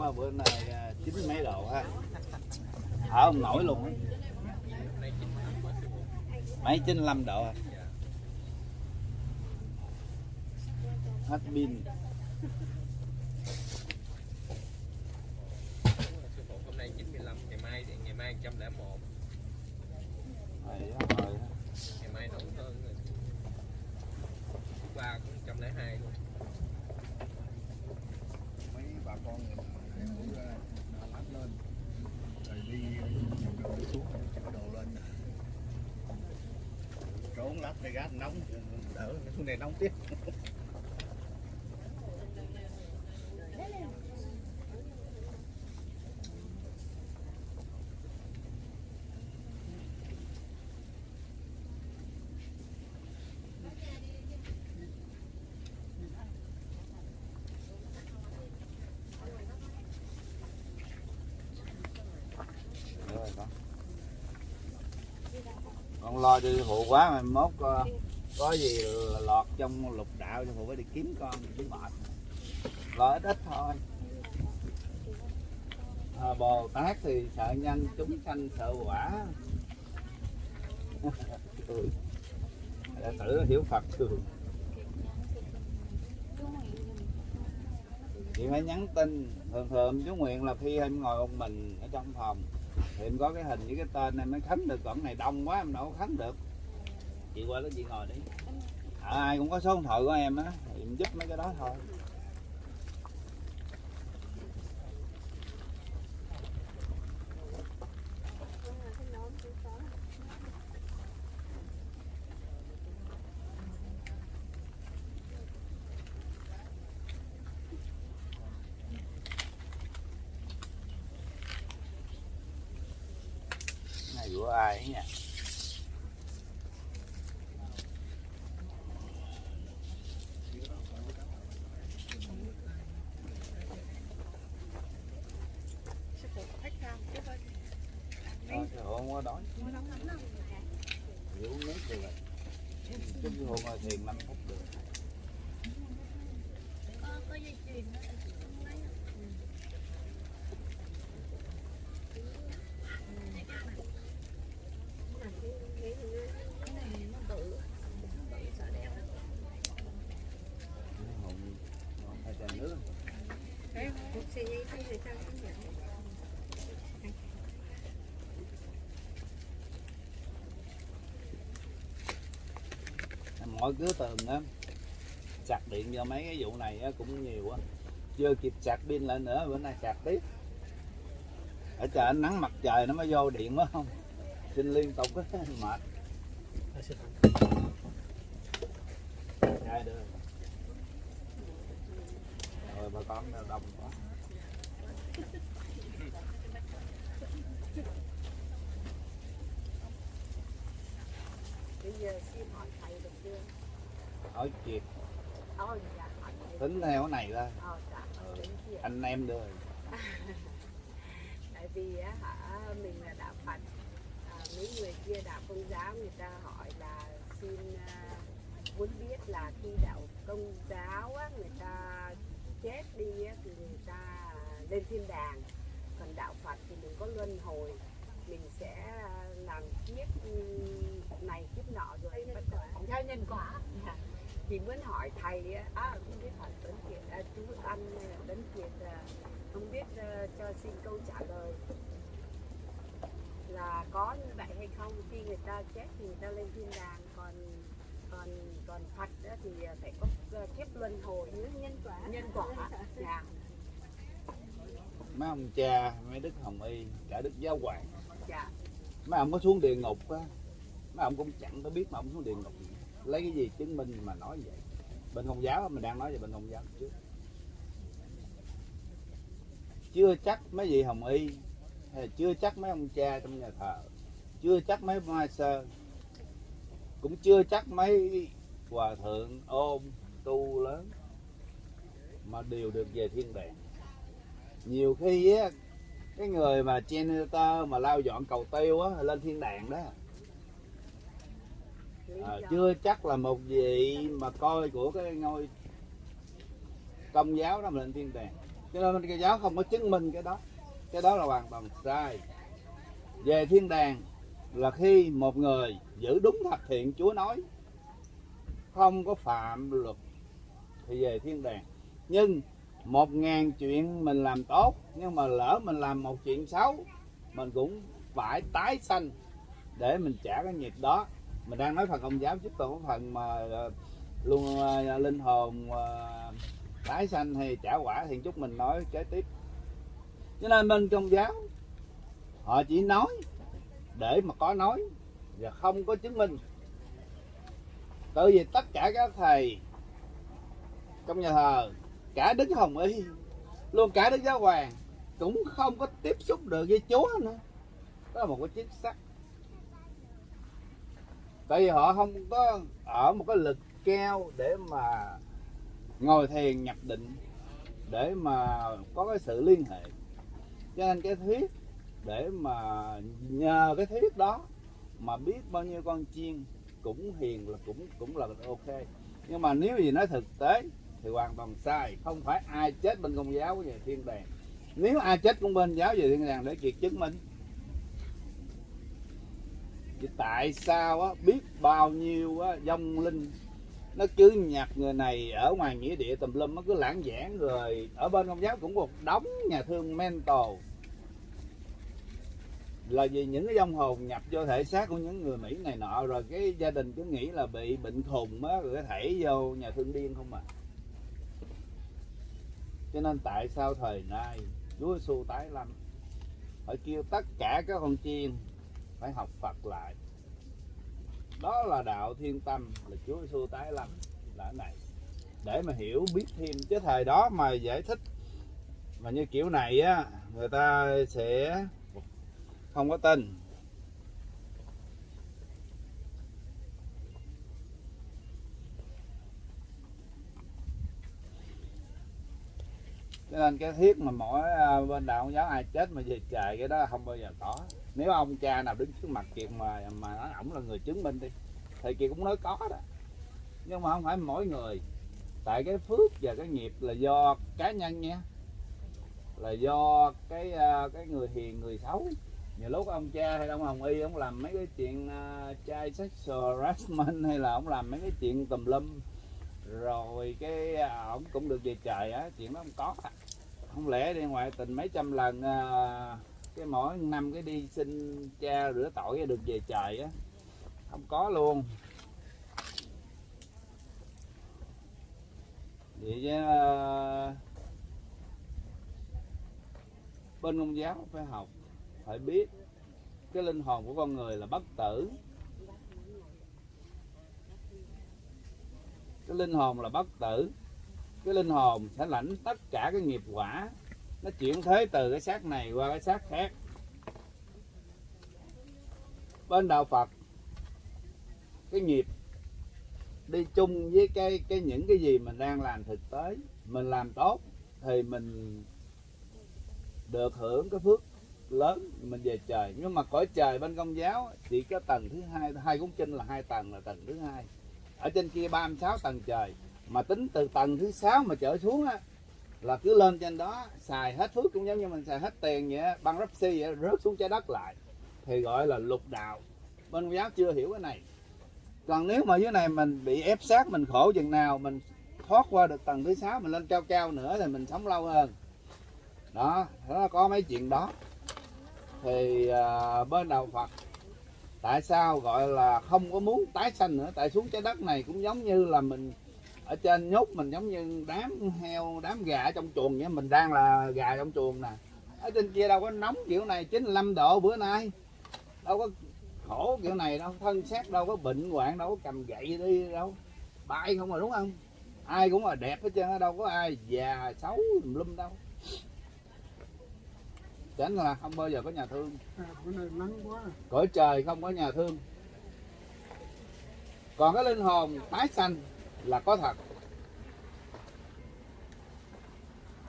qua bữa nay à, chín mấy độ ha. Thở không nổi luôn á. Mấy 95 độ à. hết pin sư phụ hôm nay 95 ngày mai thì ngày mai 101 Rồi đó, rồi đó. ngày mai nóng hơn rồi Thứ ba cũng 102 luôn mấy bà con người ta cũng ờ, nó lắp lên rồi đi rồi xuống chở đồ lên trốn lắp để gác nóng này nóng tiếp. Con lo cho hộ quá mà mốt uh, có gì là lọt trong lục đạo cho phụ phải đi kiếm con chứ mệt. Lo ít ít thôi. À, bồ tát thì sợ nhân chúng sanh sợ quả. Đệ tử hiểu phật thường chị phải nhắn tin. Thường thường chú nguyện là khi em ngồi một mình ở trong phòng thì em có cái hình với cái tên em mới khấn được. Còn này đông quá em đâu có khấn được chị qua đó chị ngồi đi. À, ai cũng có số điện thoại của em á thì em giúp mấy cái đó thôi. Này của ai ấy nha sư phụ có khách không chứ thôi Thôi, thì không có đói mua nóng lắm đâu Chỉ uống nước được rồi chút hôm ngồi thiền 5 phút được có có dây chuyền đó lấy cái này nó bự bự sợ đeo Hùng hai chai nước mỗi cứ tường á sạc điện cho mấy cái vụ này á, cũng nhiều á. Chưa kịp sạc pin lại nữa bữa nay sạc tiếp. Ở trời ánh nắng mặt trời nó mới vô điện quá không? Xin liên tục á mệt hai đưa rồi bà con đâu đông quá bây giờ xin hỏi thầy được chưa hỏi ôi dạ tính theo cái này ra. Ờ dạ Ừ. chuyện anh em đưa. Tại vì á hả mình là đạo Phật. À, mấy người kia đạo công giáo người ta hỏi là xin à, muốn biết là khi đạo công giáo á, người ta chết đi á, thì người ta lên thiên đàng. Còn đạo Phật thì mình có luân hồi mình sẽ à, làm kiếp ừm, này kiếp nọ rồi bắt đầu theo nhân quả Dạ. Thì muốn hỏi thầy á, à, không biết hỏi Tuấn Kiệt à, chú Anh Tuấn Kiệt à, không biết ờ, cho xin câu trả lời. Là có như vậy hay không? Khi người ta chết thì người ta lên thiên đàng còn còn còn Phật á thì phải có ờ, kiếp luân hồi nhân quả. Nhân quả. Dạ. Mấy ông cha mấy đức hồng y cả đức giáo hoàng. Dạ. Mấy ông có xuống địa ngục á mấy ông cũng chẳng có biết mà ông xuống địa ngục lấy cái gì chứng minh mà nói vậy? Bên công giáo mình đang nói về bên công giáo trước chưa chắc mấy vị hồng y, hay là chưa chắc mấy ông cha trong nhà thờ, chưa chắc mấy mai sơ, cũng chưa chắc mấy hòa thượng ôm tu lớn mà đều được về thiên đàng. Nhiều khi á, cái người mà janitor mà lao dọn cầu tiêu á, lên thiên đàng đó à, chưa chắc là một vị mà coi của cái ngôi công giáo đó mà lên thiên đàng. Cho nên Kitô giáo không có chứng minh cái đó. Cái đó là hoàn toàn sai. Về thiên đàng là khi một người giữ đúng thập thiện Chúa nói không có phạm luật thì về thiên đàng. Nhưng một ngàn chuyện mình làm tốt nhưng mà lỡ mình làm một chuyện xấu mình cũng phải tái sanh để mình trả cái nghiệp đó mình đang nói phần công giáo chứ còn phần mà ờ, luôn uh, linh hồn uh, tái sanh hay trả quả thì chúc mình nói kế tiếp. Cho nên bên công giáo họ chỉ nói để mà có nói và không có chứng minh. Tại vì tất cả các thầy trong nhà thờ cả đức hồng y luôn cả đức giáo hoàng cũng không có tiếp xúc được với chúa nữa. Đó là một cái chiếc xác tại vì họ không có ở một cái lực cao để mà ngồi thiền, nhập định, để mà có cái sự liên hệ. Cho nên cái thuyết để mà nhờ cái thuyết đó mà biết bao nhiêu con chiên cũng hiền là cũng cũng là ok. Nhưng mà nếu gì nói thực tế thì hoàn toàn sai. Không phải ai chết bên công giáo về thiên đàng. Nếu ai chết cũng bên giáo về thiên đàng để việc chứng minh Vậy tại sao á, biết bao nhiêu á, dông linh nó cứ nhặt người này ở ngoài nghĩa địa tùm lum nó cứ lãng giảng rồi ở bên công giáo cũng một đống nhà thương mental là vì những cái dông hồn nhập vô thể xác của những người Mỹ này nọ rồi cái gia đình cứ nghĩ là bị bệnh khùng á rồi cái thể vô nhà thương điên không à. Cho nên tại sao thời nay Chúa Giêsu tái lâm? Phải kêu tất cả các con chiên phải học Phật lại. Đó là đạo thiên tâm, là Chúa Giêsu tái lâm là này. Để mà hiểu biết thêm, chứ thời đó mà giải thích, mà như kiểu này á, người ta sẽ không có tin. Cho nên cái thiết mà mỗi à, bên đạo giáo ai chết mà về trời cái đó không bao giờ có nếu ông cha nào đứng trước mặt kiệt mà mà nói ổng là người chứng minh đi thì kiệt cũng nói có đó. Nhưng mà không phải mỗi người. Tại cái phước và cái nghiệp là do cá nhân nha. Là do cái à, cái người hiền người xấu. Nhiều lúc ông cha hay ông hồng y ông làm mấy cái chuyện à, uh, trai sexual harassment hay là ông làm mấy cái chuyện tùm lum. Rồi cái à, ông cũng được về trời á chuyện đó không có. Không lẽ đi ngoại tình mấy trăm lần uh, cái mỗi năm cái đi xin cha rửa tội được về trời á không có luôn. Vậy chứ uh, bên công giáo phải học phải biết cái linh hồn của con người là bất tử. Cái linh hồn là bất tử cái linh hồn sẽ lãnh tất cả cái nghiệp quả nó chuyển thế từ cái xác này qua cái xác khác. Bên đạo Phật, cái nghiệp đi chung với cái cái những cái gì mình đang làm thực tế, mình làm tốt thì mình được hưởng cái phước lớn, mình về trời. Nhưng mà cõi trời bên công giáo, chỉ có tầng thứ hai hai cuốn kinh là hai tầng là tầng thứ hai. Ở trên kia 36 tầng trời, mà tính từ tầng thứ sáu mà trở xuống á là cứ lên trên đó xài hết phước cũng giống như mình xài hết tiền vậy băng rắp xi vậy rớt xuống trái đất lại. Thì gọi là lục đạo. Bên công giáo chưa hiểu cái này. Còn nếu mà dưới này mình bị ép sát mình khổ chừng nào mình thoát qua được tầng thứ sáu mình lên cao cao nữa thì mình sống lâu hơn. Đó nó có mấy chuyện đó. Thì à, bên đạo Phật tại sao gọi là không có muốn tái sanh nữa? Tại xuống trái đất này cũng giống như là mình ở trên nhốt mình giống như đám heo đám gà ở trong chuồng vậy mình đang là gà trong chuồng nè. Ở trên kia đâu có nóng kiểu này 95 độ bữa nay. Đâu có khổ kiểu này đâu thân xác đâu có bệnh hoạn đâu có cầm gậy đi đâu. Bay không rồi đúng không? Ai cũng là đẹp hết trơn đâu có ai già xấu tùm lum đâu. Chẳng là không bao giờ có nhà thương. À, bữa nay nắng quá cõi trời không có nhà thương. Còn cái linh hồn tái sanh là có thật.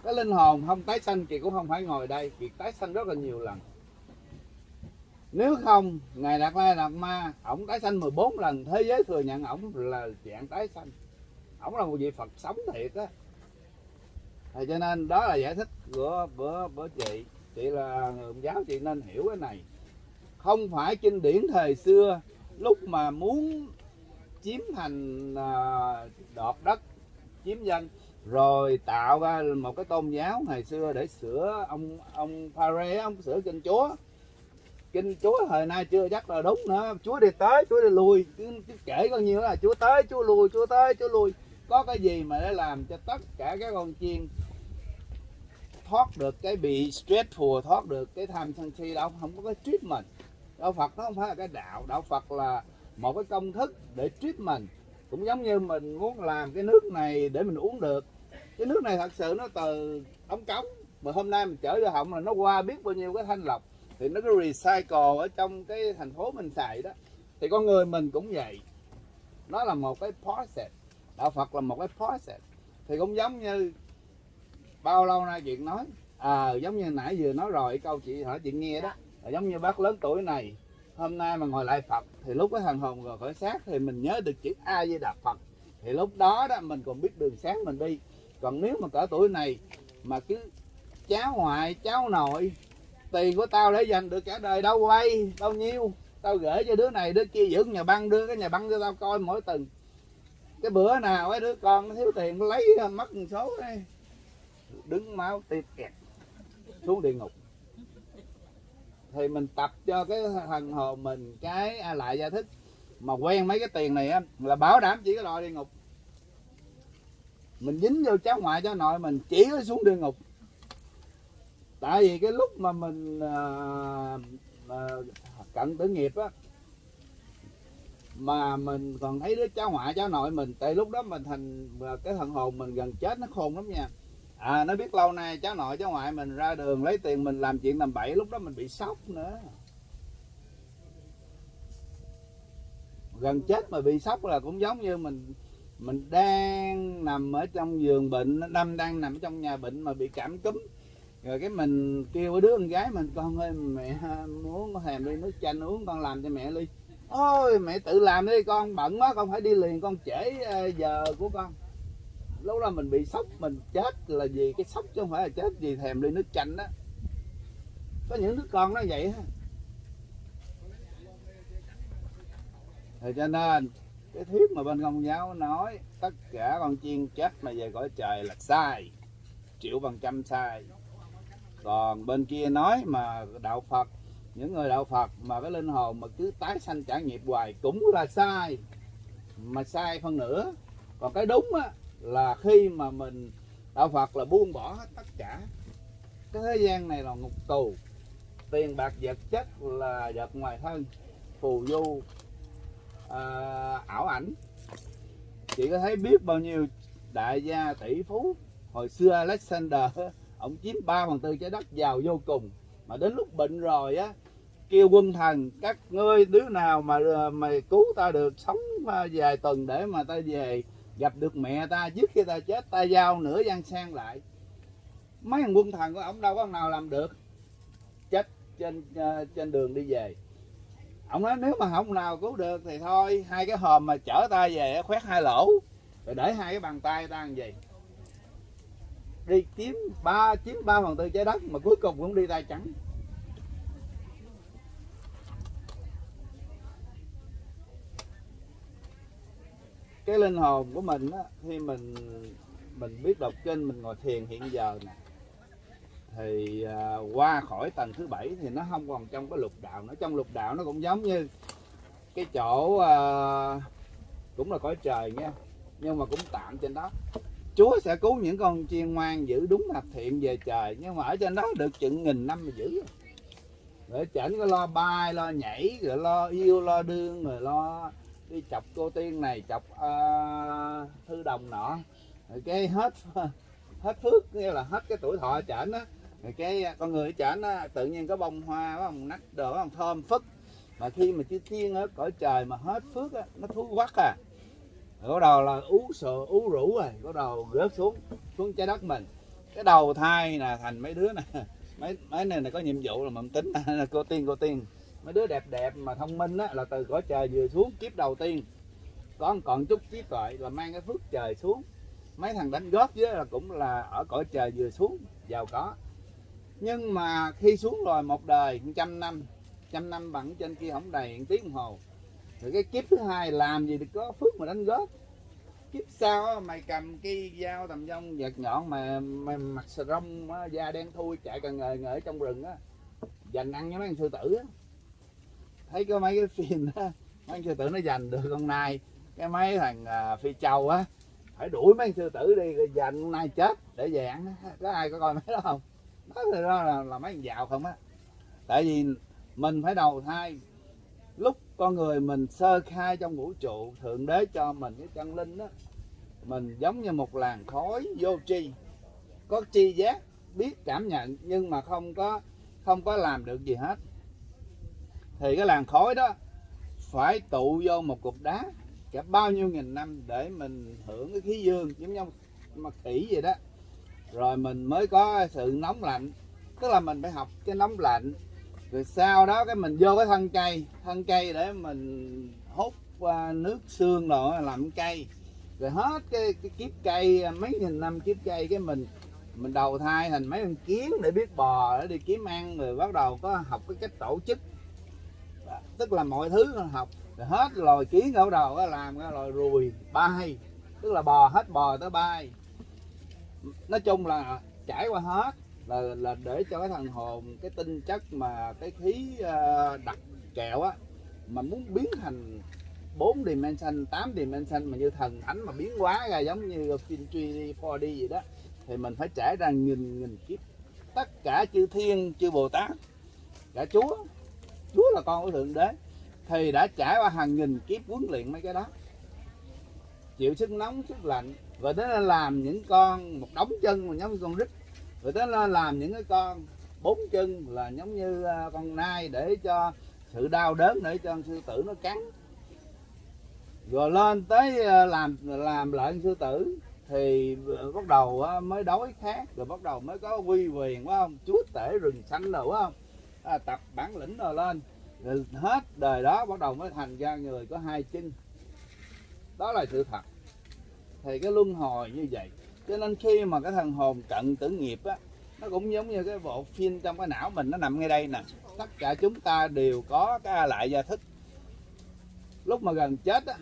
Cái linh hồn không tái sanh chị cũng không phải ngồi đây, chị tái sanh rất là nhiều lần. Nếu không, ngài đạt la đạt ma, ổng tái sanh 14 lần, thế giới thừa nhận ổng là dạng tái sanh. Ổng là một vị phật sống thiệt á. Thì cho nên đó là giải thích của của của chị. Chị là người giáo, chị nên hiểu cái này. Không phải kinh điển thời xưa, lúc mà muốn chiếm thành à, đọt đất chiếm dân. Rồi tạo ra một cái tôn giáo ngày xưa để sửa ông ông Pare ông sửa kinh chúa. Kinh chúa thời nay chưa chắc là đúng nữa. Chúa đi tới chúa đi lui. Cứ, cứ kể con nhiêu là chúa tới chúa lui chúa tới chúa lui. Có cái gì mà để làm cho tất cả các con chiên thoát được cái bị stress phù thoát được cái tham sân si đâu? Không có cái treatment. Đạo Phật nó không phải là cái đạo. Đạo Phật là một cái công thức để treatment cũng giống như mình muốn làm cái nước này để mình uống được. Cái nước này thật sự nó từ ống cống. Mà hôm nay mình chở vô họng là nó qua biết bao nhiêu cái thanh lọc. Thì nó cứ recycle ở trong cái thành phố mình xài đó. Thì con người mình cũng vậy. Nó là một cái process. Đạo Phật là một cái process. Thì cũng giống như bao lâu nay chuyện nói. À giống như nãy vừa nói rồi câu chị hỏi chị nghe đó. Là giống như bác lớn tuổi này hôm nay mà ngồi lại Phật, thì lúc cái thần hồn rồi khỏi xác thì mình nhớ được chữ A với Đạt Phật. Thì lúc đó đó mình còn biết đường sáng mình đi. Còn nếu mà cỡ tuổi này mà cứ cháu ngoại, cháu nội, tiền của tao để dành được cả đời đâu quay bao nhiêu, tao gửi cho đứa này, đứa kia giữ nhà băng, đưa cái nhà băng cho tao coi mỗi tuần. Cái bữa nào ấy đứa con nó thiếu tiền nó lấy mất một số đây đứng máu tiệt kẹt, xuống địa ngục thì mình tập cho cái thần hồn mình cái a lại gia thích. Mà quen mấy cái tiền này á là bảo đảm chỉ có đòi địa ngục. Mình dính vô cháu ngoại cháu nội mình chỉ có xuống địa ngục. Tại vì cái lúc mà mình à, à, cận tử nghiệp á mà mình còn thấy đứa cháu ngoại cháu nội mình tại lúc đó mình thành cái thần hồn mình gần chết nó khôn lắm nha à nó biết lâu nay cháu nội, cháu ngoại mình ra đường lấy tiền mình làm chuyện làm bậy, lúc đó mình bị sốc nữa. Gần chết mà bị sốc là cũng giống như mình mình đang nằm ở trong giường bệnh, năm đang nằm ở trong nhà bệnh mà bị cảm cúm. Rồi cái mình kêu đứa con gái mình, con ơi, mẹ muốn thèm đi nước chanh uống, con làm cho mẹ ly. Ôi, mẹ tự làm đi, con bận quá, con phải đi liền, con trễ ờ, giờ của con lúc đó mình bị sốc, mình chết là vì cái sốc chứ không phải là chết vì thèm ly nước chanh đó có những đứa con nó vậy ha thì cho nên, cái thuyết mà bên công giáo nói, tất cả con chiên chết mà về cõi trời là sai, triệu phần trăm sai. Còn bên kia nói mà đạo Phật, những người đạo Phật mà cái linh hồn mà cứ tái sanh trả nghiệp hoài cũng là sai, mà sai phân nửa. Còn cái đúng á là khi mà mình đạo Phật là buông bỏ hết tất cả. Cái thế gian này là ngục tù tiền bạc vật chất là vật ngoài thân phù du à, ảo ảnh. Chị có thấy biết bao nhiêu đại gia tỷ phú hồi xưa Alexander ông chiếm 3 phần tư trái đất giàu vô cùng. Mà đến lúc bệnh rồi á kêu quân thần các ngươi đứa nào mà mày cứu ta được sống à, vài tuần để mà ta về gặp được mẹ ta trước khi ta chết ta giao nửa gian sang lại. Mấy thằng quân thần của ông đâu có nào làm được. Chết trên uh, trên đường đi về. Ông nói nếu mà không nào cứu được thì thôi hai cái hòm mà chở ta về khoét hai lỗ. Rồi để hai cái bàn tay ta làm gì? Đi kiếm ba chiếm ba phần tư trái đất mà cuối cùng cũng đi tay trắng. Cái linh hồn của mình á, khi mình mình biết đọc kinh mình ngồi thiền hiện giờ nè thì à, qua khỏi tầng thứ bảy thì nó không còn trong cái lục đạo nó trong lục đạo nó cũng giống như cái chỗ à, cũng là cõi trời nha nhưng mà cũng tạm trên đó. Chúa sẽ cứu những con chiên ngoan giữ đúng hạt thiện về trời nhưng mà ở trên đó được chừng nghìn năm mà giữ. Để chảnh có lo bay lo nhảy rồi lo yêu lo đương rồi lo đi chọc cô tiên này chọc uh, thư đồng nọ. Rồi cái hết hết phước nghĩa là hết cái tuổi thọ chảnh á. Rồi cái con người chảnh á tự nhiên có bông hoa có bông nách đồ có bông thơm phức. Mà khi mà chư tiên ở cõi trời mà hết phước á nó thú quắc à. Rồi bắt đầu là ú sợ ú rũ rồi bắt đầu rớt xuống xuống trái đất mình. Cái đầu thai là thành mấy đứa này mấy mấy này là có nhiệm vụ là mầm tính cô tiên cô tiên mấy đứa đẹp đẹp mà thông minh á là từ cõi trời vừa xuống kiếp đầu tiên. Có còn chút trí tuệ là mang cái phước trời xuống. Mấy thằng đánh góp với là cũng là ở cõi trời vừa xuống giàu có. Nhưng mà khi xuống rồi một đời trăm năm trăm năm bằng trên kia không đầy một tiếng hồ rồi cái kiếp thứ hai làm gì được có phước mà đánh góp kiếp sau á, mày cầm cây dao tầm dông vật nhọn mà mày mặc sờ rong á, da đen thui chạy cần ngời ngời ở trong rừng á dành ăn với mấy thằng sư tử á thấy có mấy cái phim đó mấy sư tử nó giành được con nai. Cái mấy thằng à, phi châu á phải đuổi mấy sư tử đi rồi giành con nai chết để về ăn có ai có coi mấy đó không? Đó thì đó là, là mấy thằng giàu không á. Tại vì mình phải đầu thai. Lúc con người mình sơ khai trong vũ trụ thượng đế cho mình cái chân linh đó mình giống như một làn khói vô tri. Có tri giác biết cảm nhận nhưng mà không có không có làm được gì hết thì cái làn khói đó phải tụ vô một cục đá cả bao nhiêu nghìn năm để mình hưởng cái khí dương giống như mà khỉ vậy đó. Rồi mình mới có sự nóng lạnh. Tức là mình phải học cái nóng lạnh. Rồi sau đó cái mình vô cái thân cây thân cây để mình hút nước xương rồi làm cây. Rồi hết cái, cái kiếp cây mấy nghìn năm kiếp cây cái mình mình đầu thai thành mấy con kiến để biết bò để đi kiếm ăn. Rồi bắt đầu có học cái cách tổ chức tức là mọi thứ nó học. Rồi hết loài kiến ở đầu làm cái loài ruồi bay. Tức là bò hết bò tới bay. Nói chung là trải qua hết là là để cho cái thằng hồn cái tinh chất mà cái khí ờ, đặc kẹo á mà muốn biến thành 4 dimension, 8 dimension mà như thần thánh mà biến hóa ra giống như phim 3D, 4D gì đó thì mình phải trải ra nghìn nghìn kiếp. Tất cả chư thiên chư bồ tát cả chúa chúa là con của thượng đế, thì đã trải qua hàng nghìn kiếp huấn luyện mấy cái đó. Chịu sức nóng, sức lạnh rồi tới làm những con một đống chân mà giống như con rít. Rồi tới làm những cái con bốn chân là giống như à, con nai để cho sự đau đớn, để cho con sư tử nó cắn. Rồi lên tới à, làm làm lại sư tử thì à, bắt đầu mới đói khát, rồi bắt đầu mới có quy quyền, phải không? Chúa tể rừng xanh rồi, phải không? À, tập bản lĩnh rồi lên. Rồi hết đời đó bắt đầu mới thành ra người có hai chân. Đó là sự thật. Thì cái luân hồi như vậy. Cho nên khi mà cái thần hồn cận tử nghiệp á nó cũng giống như cái bộ phim trong cái não mình nó nằm ngay đây nè. Tất cả chúng ta đều có cái lại gia thức. Lúc mà gần chết á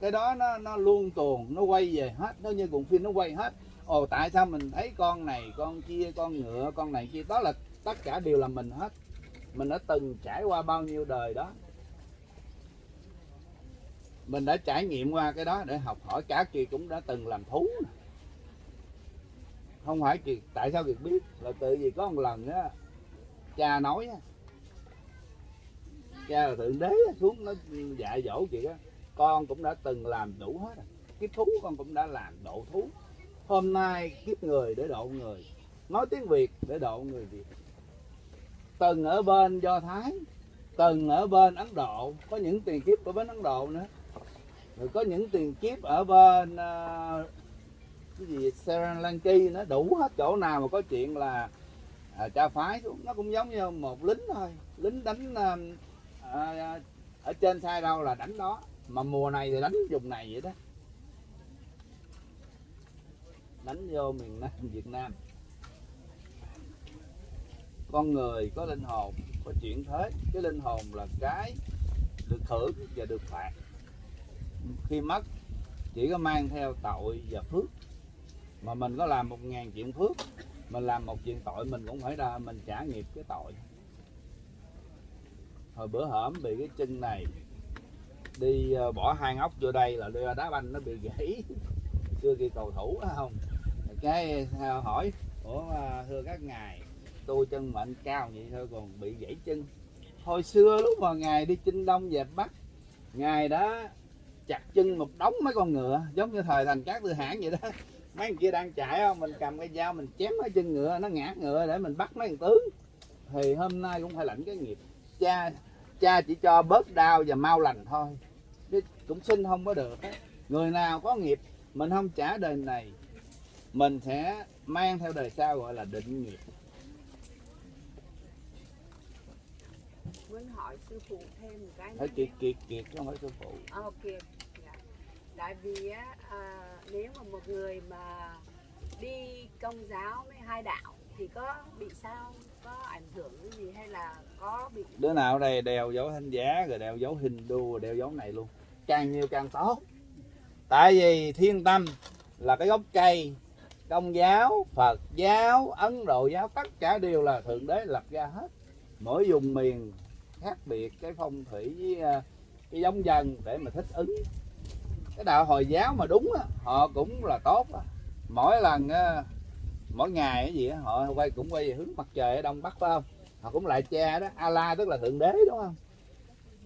cái đó nó nó luôn tuồn nó quay về hết. Nó như cuộn phim nó quay hết. Ồ tại sao mình thấy con này con kia con ngựa con này kia? Đó là tất cả đều là mình hết mình đã từng trải qua bao nhiêu đời đó. Mình đã trải nghiệm qua cái đó để học hỏi. Cả kỳ cũng đã từng làm thú không phải kỳ tại sao kiệt biết? Là tự vì có một lần á cha nói á cha là thượng đế á, xuống nó dạy dỗ chị á con cũng đã từng làm đủ hết rồi. kiếp thú con cũng đã làm độ thú. Hôm nay kiếp người để độ người nói tiếng việt để độ người việt từng ở bên do thái từng ở bên ấn độ. Có những tiền kiếp ở bên ấn độ nữa. Rồi có những tiền kiếp ở bên uh, cái gì Sri Lanka nó đủ hết chỗ nào mà có chuyện là à, cha phái xuống. Nó cũng giống như một lính thôi. Lính đánh à, à, ở trên sai đâu là đánh đó. Mà mùa này thì đánh vùng này vậy đó. Đánh vô miền Nam Việt Nam con người có linh hồn, có chuyển thế. Cái linh hồn là cái được thưởng và được phạt. Khi mất, chỉ có mang theo tội và phước. Mà mình có làm một ngàn chuyện phước, mình làm một chuyện tội, mình cũng phải ra mình trả nghiệp cái tội. Hồi bữa hổm bị cái chân này đi ờ, bỏ hai ngóc vô đây là đưa đá banh nó bị gãy. Chưa kia cầu thủ không? Cái ờ, hỏi, ủa ờ, thưa các ngài tôi chân mạnh cao vậy thôi, còn bị gãy chân. Hồi xưa lúc mà ngài đi chinh đông dẹp bắc, ngài đã chặt chân một đống mấy con ngựa, giống như thời thành các tư hãng vậy đó. Mấy người kia đang chạy không mình cầm cái dao mình chém mấy chân ngựa, nó ngã ngựa để mình bắt mấy thằng tướng. Thì hôm nay cũng phải lãnh cái nghiệp. Cha cha chỉ cho bớt đau và mau lành thôi, chứ cũng xin không có được người nào có nghiệp, mình không trả đời này, mình sẽ mang theo đời sau gọi là định nghiệp. Muốn hỏi sư phụ thêm một cái nữa kiệt kiệt kiệt chứ không phải sư phụ. Ok dạ. tại vì á à, nếu mà một người mà đi công giáo với hai đạo thì có bị sao? Có ảnh hưởng gì hay là có bị đứa nào ở đây đeo dấu thánh giá rồi đeo dấu Hindu rồi đeo dấu này luôn. Càng nhiều càng tốt. Tại vì thiên tâm là cái gốc cây. Công giáo phật giáo ấn độ giáo tất cả đều là thượng đế lập ra hết. Mỗi vùng miền khác biệt cái phong thủy với à, cái giống dân để mà thích ứng. Cái đạo hồi giáo mà đúng á, họ cũng là tốt á. Mỗi lần à, mỗi ngày cái gì họ quay, cũng quay về hướng mặt trời ở đông bắc, phải không? Họ cũng lại cha đó Allah tức là thượng đế, đúng không?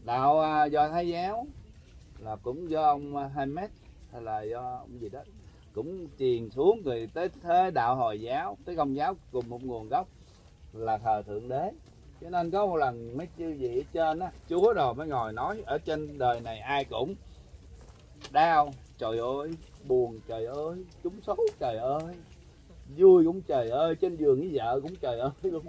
Đạo à, do thái giáo là cũng do ông Hamed hay là do ông gì đó, cũng truyền xuống, rồi tới thế đạo hồi giáo, tới công giáo cùng một nguồn gốc là thờ thượng đế cho nên có một lần mấy chư vị ở trên á chúa đồ mới ngồi nói ở trên đời này ai cũng đau trời ơi buồn trời ơi chúng xấu trời ơi vui cũng trời ơi trên giường với vợ cũng trời ơi luôn.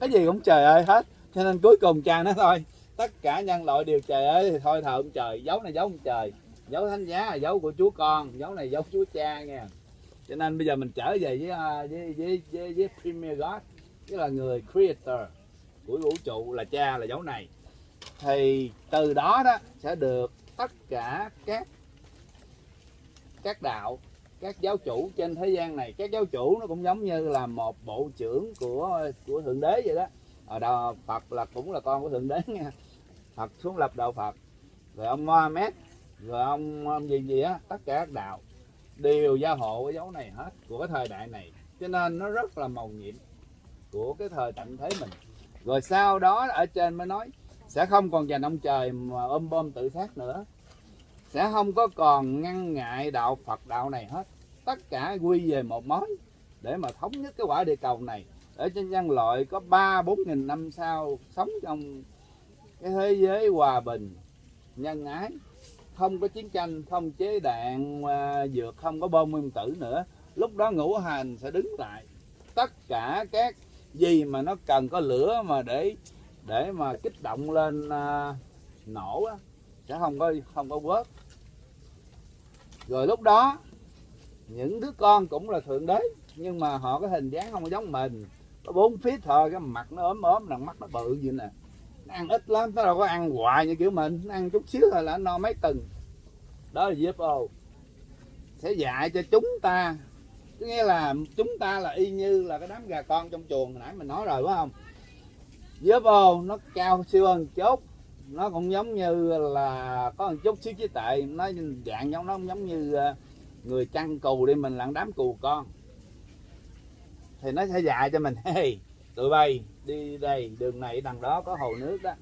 Cái gì cũng trời ơi hết. Cho nên cuối cùng cha nó thôi tất cả nhân loại đều trời ơi thì thôi thờ ông trời dấu này dấu ông trời dấu thánh giá là dấu của chúa con dấu này dấu chúa cha nha. Cho nên bây giờ mình trở về với à, với với với, với premier god tức là người creator của vũ trụ là cha là dấu này. Thì từ đó đó sẽ được tất cả các các đạo các giáo chủ trên thế gian này. Các giáo chủ nó cũng giống như là một bộ trưởng của của thượng đế vậy đó. Ở đạo Phật là cũng là con của thượng đế nha. Phật xuống lập đạo Phật. Rồi ông Mohammed rồi ông, ông gì gì á tất cả các đạo đều gia hộ cái dấu này hết của cái thời đại này. Cho nên nó rất là màu nhiệm của cái thời tận thế mình. Rồi sau đó ở trên mới nói sẽ không còn dành ông trời mà ôm bom tự sát nữa. Sẽ không có còn ngăn ngại đạo Phật đạo này hết. Tất cả quy về một mối để mà thống nhất cái quả địa cầu này. Ở trên nhân loại có ba bốn nghìn năm sau sống trong cái thế giới hòa bình nhân ái. Không có chiến tranh không chế đạn à, dược không có bom nguyên tử nữa. Lúc đó ngũ hành sẽ đứng lại. Tất cả các gì mà nó cần có lửa mà để để mà kích động lên à, nổ á, sẽ không có không có quớt rồi lúc đó những đứa con cũng là thượng đế nhưng mà họ có hình dáng không giống mình. Có bốn phía thôi cái mặt nó ốm ốm đằng mắt nó bự vậy nè. Nó ăn ít lắm nó đâu có ăn hoài như kiểu mình nó ăn chút xíu thôi là nó no mấy tuần đó là UFO sẽ dạy cho chúng ta có nghĩa là chúng ta là y như là cái đám gà con trong chuồng hồi nãy mình nói rồi, phải không? UFO nó cao siêu hơn chốt nó cũng giống như là có một chút xíu trí tệ nó dạng giống, nó cũng giống như ờ, người chăn cừu đi, mình là đám cừu con. Thì nó sẽ dạy cho mình, hey, tụi bay, đi đây, đường này, đằng đó có hồ nước đó.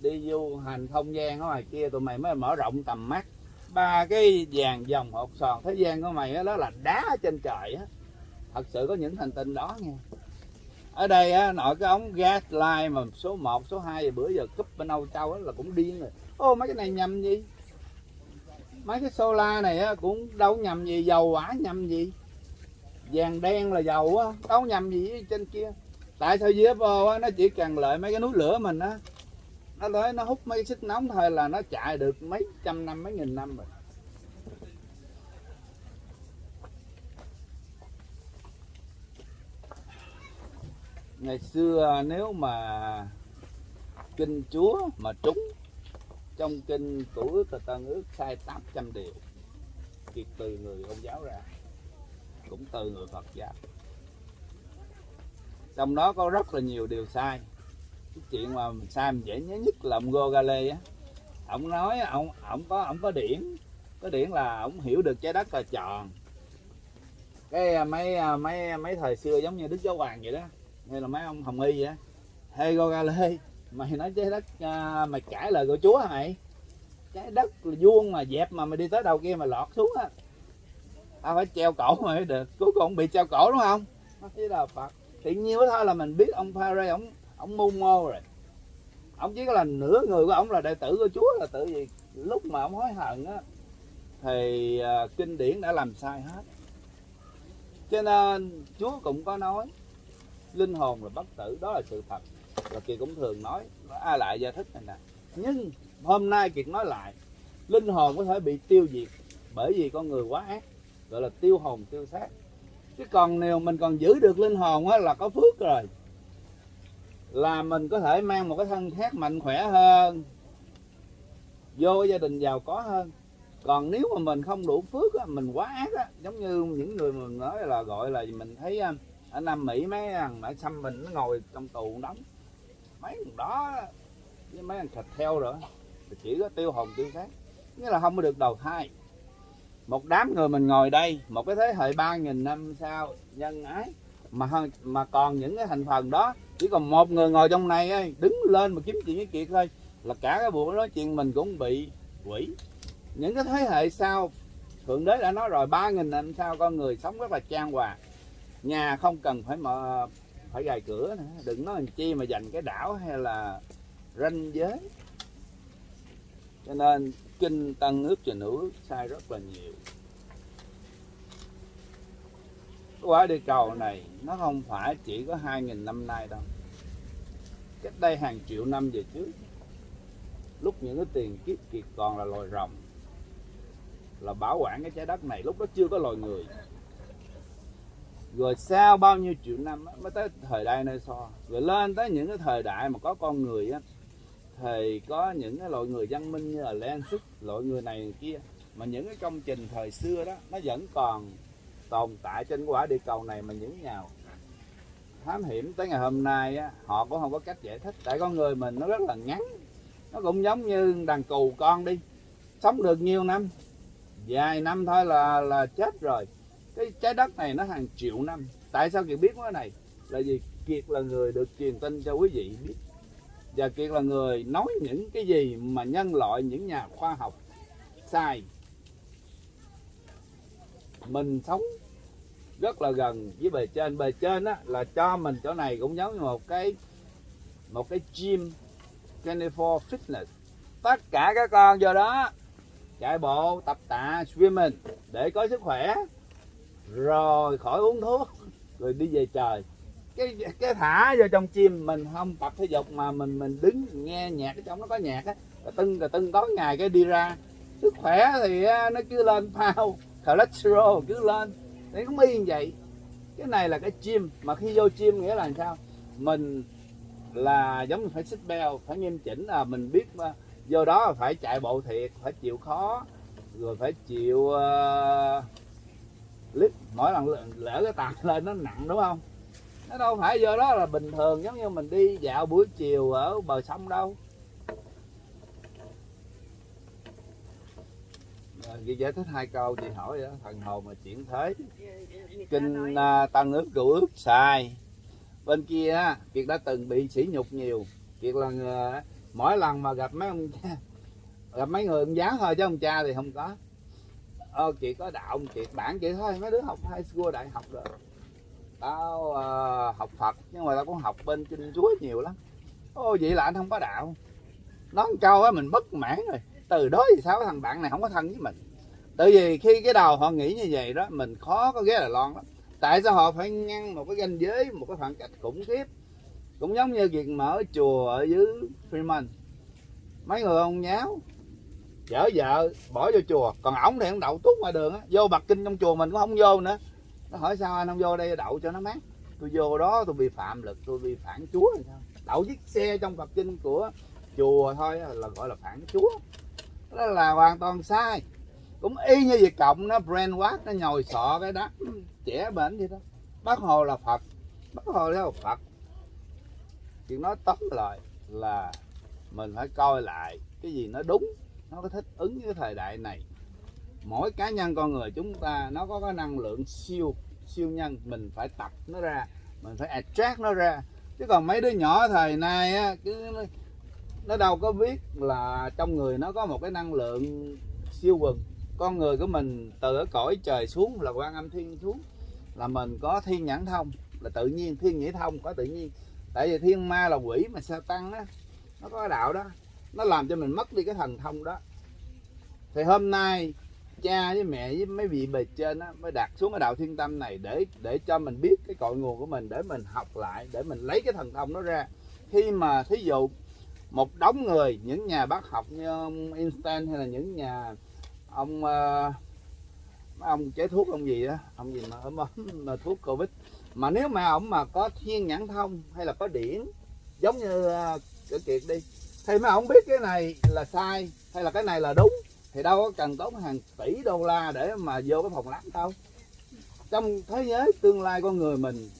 Đi du hành không gian ở ngoài kia, tụi mày mới mở rộng tầm mắt ba cái vàng dòng hột sòn thế gian của mày đó là đá trên trời á. Thật sự có những hành tinh đó nha. Ở đây á nội cái ống gas line mà số 1, số 2 bữa giờ cúp bên Âu Châu á là cũng điên rồi. Ô mấy cái này nhầm gì? Mấy cái solar này á cũng đâu nhầm gì dầu hỏa nhầm gì. Vàng đen là dầu á đâu nhầm gì trên kia. Tại sao UFO á nó chỉ cần lợi mấy cái núi lửa mình á nó tới nó hút mấy xích nóng thôi là nó chạy được mấy trăm năm, mấy nghìn năm rồi. Ngày xưa nếu mà kinh chúa mà trúng, trong kinh cũ ước và tân ước sai 800 điều kiệt từ người công giáo ra, cũng từ người phật giáo. Trong đó có rất là nhiều điều sai cái chuyện mà mình sai mình dễ nhớ nhất là ông Gogale á. Ông nói ông ông có ông có điển có điển là ông hiểu được trái đất là tròn. Cái à, mấy à, mấy mấy thời xưa giống như đức giáo hoàng vậy đó hay là mấy ông hồng y vậy đó hey Gogale mày nói trái đất à, mày cãi lời của chúa hả mày? Trái đất là vuông mà dẹp mà mày đi tới đầu kia mà lọt xuống á. Tao phải treo cổ mày mới được cuối cùng bị treo cổ đúng không? Nó chỉ là phật. Thì nhiêu thôi là mình biết ông Pharaoh ông ông mưu mô rồi. Ông chỉ có là nửa người của ông là đệ tử của chúa là tự gì lúc mà ông hối hận á thì à, kinh điển đã làm sai hết. Cho nên chúa cũng có nói linh hồn là bất tử đó là sự thật. Và kiệt cũng thường nói ai lại giải thích này nè nhưng hôm nay kiệt nói lại linh hồn có thể bị tiêu diệt bởi vì con người quá ác gọi là tiêu hồn tiêu xác. Chứ còn nếu mình còn giữ được linh hồn á là có phước rồi là mình có thể mang một cái thân khác mạnh khỏe hơn vô gia đình giàu có hơn. Còn nếu mà mình không đủ phước á, mình quá ác á giống như những người mình nói là gọi là mình thấy à, ở Nam Mỹ mấy thằng ở xăm mình nó ngồi trong tù đóng. Mấy thằng đó với mấy thằng thịt theo rồi thì chỉ có tiêu hồn tiêu xác. Nghĩa là không có được đầu thai. Một đám người mình ngồi đây một cái thế hệ ba nghìn năm sau nhân ái mà hơn- mà còn những cái thành phần đó chỉ còn một người ngồi trong này ấy, đứng lên mà kiếm chuyện với kiệt thôi. Là cả cái buổi nói chuyện mình cũng bị quỷ. Những cái thế hệ sau thượng đế đã nói rồi ba nghìn năm sau con người sống rất là trang hòa. Nhà không cần phải mở phải gài cửa nữa đừng nói làm chi mà dành cái đảo hay là ranh giới. Cho nên kinh tăng ước và nữ sai rất là nhiều cái quả địa cầu này, nó không phải chỉ có hai nghìn năm nay đâu. Cách đây hàng triệu năm về trước, lúc những cái tiền kiếp kiệt còn là loài rồng, là bảo quản cái trái đất này, lúc đó chưa có loài người. Rồi sau bao nhiêu triệu năm mới tới thời đại nơi so. Rồi lên tới những cái thời đại mà có con người á, thì có những cái loại người văn minh như là Lensis loại người này người kia. Mà những cái công trình thời xưa đó, nó vẫn còn tồn tại trên quả địa cầu này mà những nhà thám hiểm tới ngày hôm nay á, họ cũng không có cách giải thích. Tại con người mình nó rất là ngắn. Nó cũng giống như đàn cù con đi. Sống được nhiều năm. Vài năm thôi là là chết rồi. Cái trái đất này nó hàng triệu năm. Tại sao kiệt biết cái này? Là vì kiệt là người được truyền tin cho quý vị biết. Và kiệt là người nói những cái gì mà nhân loại những nhà khoa học sai. Mình sống rất là gần với bề trên. Bề trên á, là cho mình chỗ này cũng giống như một cái một cái gym 24 fitness. Tất cả các con vô đó, chạy bộ, tập tạ, swimming để có sức khỏe, rồi khỏi uống thuốc, rồi đi về trời. Cái cái thả vô trong chim mình không tập thể dục mà mình mình đứng nghe nhạc ở trong nó có nhạc á. Rồi tưng rồi tưng tối ngày cái đi ra. Sức khỏe thì nó cứ lên phao cholesterol cứ lên nó cũng y như vậy. Cái này là cái chim. Mà khi vô chim nghĩa là làm sao? Mình là giống như phải xích beo phải nghiêm chỉnh. Là mình biết mà. Vô đó là phải chạy bộ thiệt phải chịu khó rồi phải chịu uh, lít. Mỗi lần lỡ- lỡ cái tạt lên nó nặng đúng không? Nó đâu phải vô đó là bình thường giống như mình đi dạo buổi chiều ở bờ sông đâu. Chị giải thích hai câu chị hỏi đó thần hồn mà chuyển thế. Người ta kinh nói, à, tăng ước cựu ước sai. Bên kia kiệt đã từng bị sỉ nhục nhiều. Kiệt là người, mỗi lần mà gặp mấy ông cha gặp mấy người ông giáo thôi chứ ông cha thì không có. Ờ kiệt có đạo ông kiệt bản kiệt thôi. Mấy đứa học high school đại học rồi. Tao ờ, học phật nhưng mà tao cũng học bên kinh chúa nhiều lắm. Ô vậy là anh không có đạo. Nói câu á mình bất mãn rồi từ đó thì sao? Cái thằng bạn này không có thân với mình. Tại vì khi cái đầu họ nghĩ như vậy đó, mình khó có ghé Đài Loan lắm. Tại sao họ phải ngăn một cái ranh giới, một cái khoảng cách khủng khiếp? Cũng giống như việc mở chùa ở dưới Freeman. Mấy người ông nháo chở vợ, bỏ vô chùa. Còn ổng thì ông đậu tuốt ngoài đường á, vô bạc kinh trong chùa mình cũng không vô nữa. Nó hỏi sao anh không vô đây đậu cho nó mát? Tôi vô đó tôi bị phạm lực, tôi bị phản chúa rồi sao? Đậu chiếc xe trong bạc kinh của chùa thôi là gọi là phản chúa đó là hoàn toàn sai. Cũng y như việc Cộng nó brainwash nó nhồi sọ cái đó. Trẻ bệnh vậy đó. Bác hồ là Phật. Bác hồ là Phật. Chuyện nói tóm lại là mình phải coi lại cái gì nó đúng, nó có thích ứng với cái thời đại này. Mỗi cá nhân con người chúng ta, nó có cái năng lượng siêu siêu nhân. Mình phải tập nó ra, mình phải attract nó ra. Chứ còn mấy đứa nhỏ thời nay á, cứ nó- đâu có biết là trong người nó có một cái năng lượng siêu quần. Con người của mình từ ở cõi trời xuống là quan âm thiên xuống, là mình có thiên nhãn thông, là tự nhiên, thiên nhĩ thông có tự nhiên. Tại vì thiên ma là quỷ mà sao tăng á? Nó có đạo đó. Nó làm cho mình mất đi cái thần thông đó. Thì hôm nay cha với mẹ với mấy vị bề trên á mới đặt xuống cái đạo thiên tâm này để để cho mình biết cái cội nguồn của mình, để mình học lại, để mình lấy cái thần thông nó ra. Khi mà thí dụ một đống người những nhà bác học như ông Einstein hay là những nhà ông ờ, ông chế thuốc ông gì đó ông gì mà ông mà thuốc covid. Mà nếu mà ông mà có thiên nhãn thông hay là có điển giống như ờ, uh, cửa kiệt đi thì mà ông biết cái này là sai hay là cái này là đúng thì đâu có cần tốn hàng tỷ đô la để mà vô cái phòng lab đâu. Trong thế giới tương lai con người mình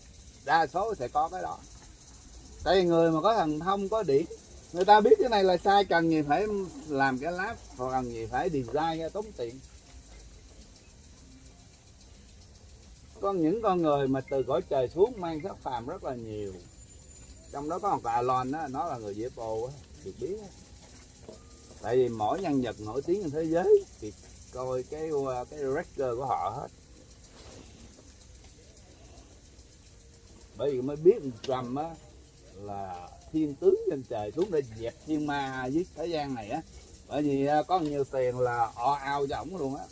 đa số sẽ có cái đó. Tại vì người mà có thần thông có điển người ta biết cái này là sai, cần gì phải làm cái lát hoặc cần gì phải design ra tốn tiền. Có những con người mà từ cõi trời xuống mang sắc phàm rất là nhiều. Trong đó có một bà Lon đó nó là người dễ bồ được biết đó. tại vì mỗi nhân vật nổi tiếng trên thế giới thì coi cái ờ, cái record của họ hết. Bởi vì mới biết Trump á, là thiên tướng trên trời xuống để dẹp thiên ma dưới thế gian này á. Bởi vì à, có nhiều tiền là o ao cho ổng luôn á.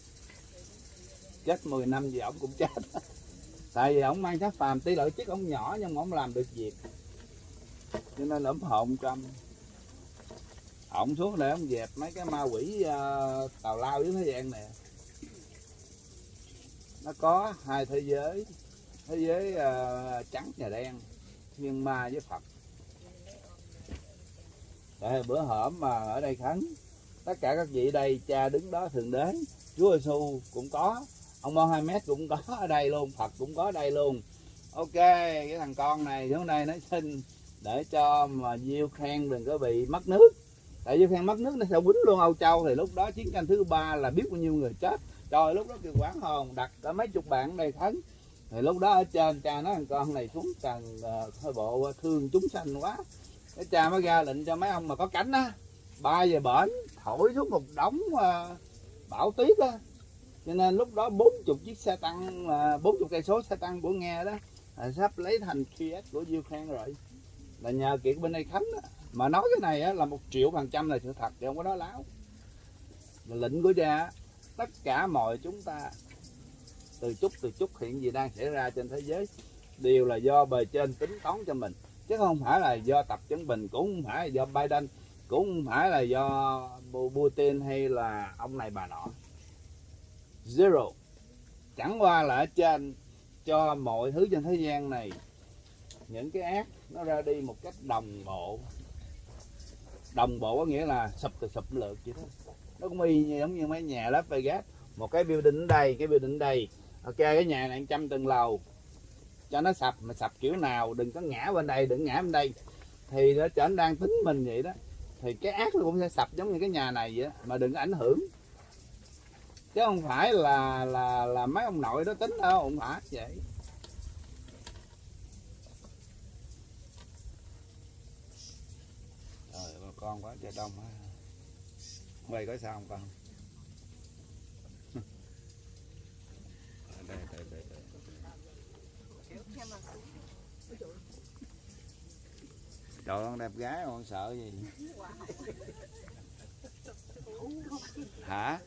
Chết 10 năm gì ổng cũng chết. Tại vì ổng mang sát phàm tí lợi chiếc ổng nhỏ nhưng mà ổng làm được việc. Cho nên là ủng hộ ông ổng xuống để ổng dẹp mấy cái ma quỷ uh, tào lao dưới thế gian này. Nó có hai thế giới. Thế giới uh, trắng và đen thiên ma với phật tại bữa hổm mà ở đây khánh tất cả các vị đây cha đứng đó thường đến. Chúa giêsu cũng có ông Mohammed cũng có ở đây luôn phật cũng có ở đây luôn. Ok cái thằng con này xuống đây nó xin để cho mà diêu khen đừng có bị mất nước. Tại diêu khen mất nước nó sẽ quýnh luôn âu châu thì lúc đó chiến tranh thứ ba là biết bao nhiêu người chết. Trời lúc đó kêu quán hồn đặt cả mấy chục bạn đây thánh thì lúc đó ở trên cha nói thằng con này xuống cần uh, ờ, hơi bộ thương chúng sanh quá cái cha mới ra lệnh cho mấy ông mà có cánh á bay về bển thổi xuống một đống uh, bão tuyết á. Cho nên lúc đó 40 chiếc xe tăng ờ, bốn 40 cây số xe tăng của nghe đó là sắp lấy thành Kiev của Ukraine rồi. Là nhờ kiệt bên đây khánh đó. mà nói cái này á, là một triệu phần trăm là sự thật chứ không có nói láo. Là lệnh của cha tất cả mọi chúng ta từ chút từ chút hiện gì đang xảy ra trên thế giới đều là do bề trên tính toán cho mình chứ không phải là do tập chấn bình, cũng không phải là do Biden, cũng không phải là do Putin hay là ông này bà nọ. Zero. Chẳng qua là ở trên, cho mọi thứ trên thế gian này, những cái ác nó ra đi một cách đồng bộ. Đồng bộ có nghĩa là sụp từ sụp lượt vậy thôi nó cũng y như, giống như mấy nhà Las Vegas một cái building ở đây, cái building ở đây. Ok, cái nhà này trăm tầng lầu cho nó sập, mà sập kiểu nào, đừng có ngã bên đây, đừng ngã bên đây. Thì nó trở đang tính mình vậy đó. Thì cái ác nó cũng sẽ sập giống như cái nhà này vậy đó. mà đừng có ảnh hưởng. Chứ không phải là là là mấy ông nội đó tính đâu, không phải vậy. Trời bà con quá trời đông quá. Quay có sao không con đây đây đây đây trời con đẹp gái con sợ gì? Hả?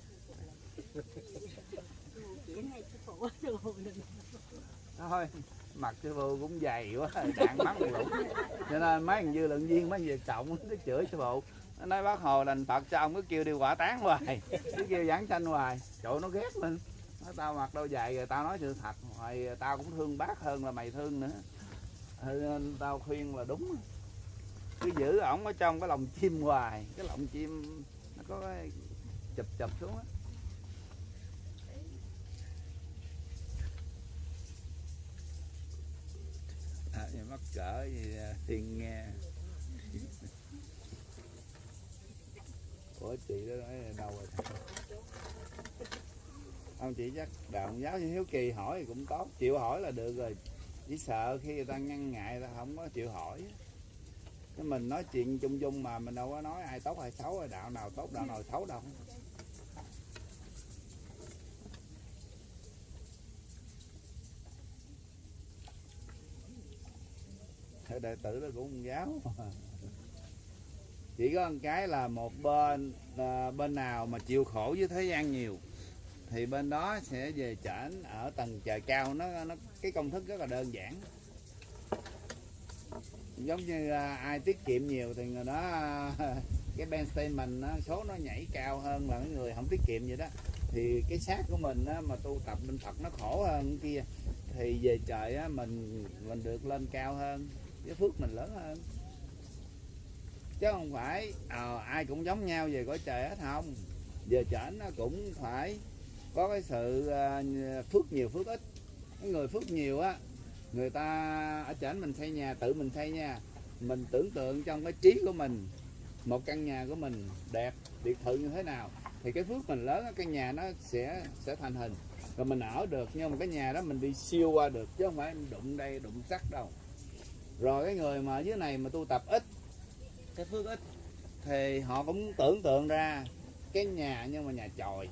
Thôi, mặt sư phụ cũng dày quá, đạn mắt lũng. Cho nên mấy thằng dư luận viên, mấy việc trọng nó chửi sư phụ nó nói, bác hồ đành phật cho ông cứ kêu đi quả tán hoài, cứ kêu giảng sanh hoài. Chỗ nó ghét mình nó tao mặc đâu dài rồi tao nói sự thật, hoài tao cũng thương bác hơn là mày thương nữa. Ừ, nên tao khuyên là đúng cứ giữ ổng ở trong cái lòng chim hoài cái lòng chim nó có cái chụp chụp xuống á. À, mắc cỡ gì à? thiên nghe. Ủa chị đó nói đâu rồi? Ông chị chắc đạo giáo như hiếu kỳ hỏi thì cũng tốt. Chịu hỏi là được rồi. Chỉ sợ khi người ta ngăn ngại người ta không có chịu hỏi chứ mình nói chuyện chung chung mà mình đâu có nói ai tốt hay xấu hay đạo nào tốt, đạo nào xấu đâu. Thế đệ tử đó cũng giáo à. chỉ có một cái là một bên là bên nào mà chịu khổ với thế gian nhiều, thì bên đó sẽ về trển ở tầng trời cao. Nó nó, cái công thức rất là đơn giản giống như à, ai tiết kiệm nhiều thì người đó à, cái ben statement nó số nó nhảy cao hơn là cái người không tiết kiệm vậy đó. Thì cái xác của mình á, mà tu tập bên Phật nó khổ hơn kia. Thì về trời á, mình mình được lên cao hơn cái phước mình lớn hơn. Chứ không phải ờ, ai cũng giống nhau về cõi trời hết không. Về trời nó cũng phải có cái sự à, phước nhiều phước ít. Cái người phước nhiều á người ta ở trển mình xây nhà tự mình xây nha. Mình tưởng tượng trong cái trí của mình một căn nhà của mình đẹp biệt thự như thế nào thì cái phước mình lớn cái nhà nó sẽ sẽ thành hình. Rồi mình ở được nhưng mà cái nhà đó mình đi siêu qua được chứ không phải đụng đây đụng sắt đâu. Rồi cái người mà ở dưới này mà tu tập ít cái phước ít thì họ cũng tưởng tượng ra cái nhà nhưng mà nhà chòi.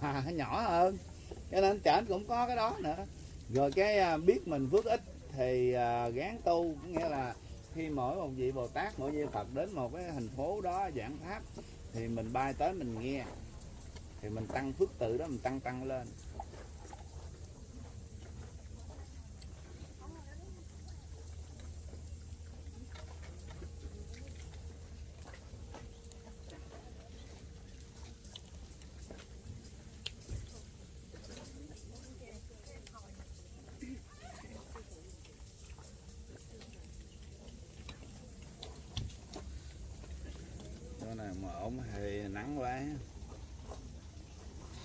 À, nhỏ hơn cho nên trển cũng có cái đó nữa rồi cái à, biết mình phước ít thì à, gán tu có nghĩa là khi mỗi một vị bồ tát, mỗi vị phật đến một cái thành phố đó, giảng pháp, thì mình bay tới mình nghe, thì mình tăng phước tự đó, mình tăng tăng lên Chỗ này mà ổn thì nắng quá.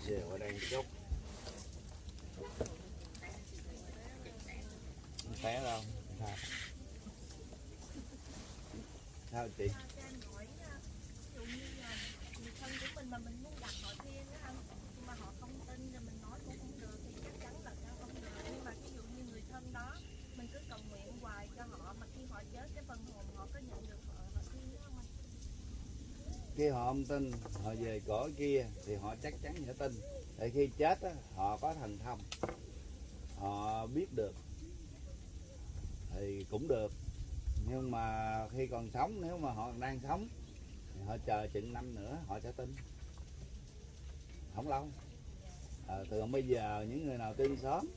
Giờ ở đây chút Không té đâu. Sao chị cho anh hỏi á, ví dụ như là người thân của mình mà mình muốn đặt họ thiên á anh nhưng mà họ không tin rồi mình nói cũng không được thì chắc chắn là sẽ không được nhưng mà ví dụ như người thân đó mình cứ cầu nguyện hoài cho họ mà khi họ chết cái phần hồn họ có nhận được họ họ thiên đó không anh khi họ không tin họ về cõi kia thì họ chắc chắn sẽ tin. Để khi chết đó, họ có thần thông. Họ biết được. Thì cũng được. Nhưng mà khi còn sống nếu mà họ đang sống thì họ chờ chừng năm nữa họ sẽ tin. Không lâu. À, thường bây giờ những người nào tin sớm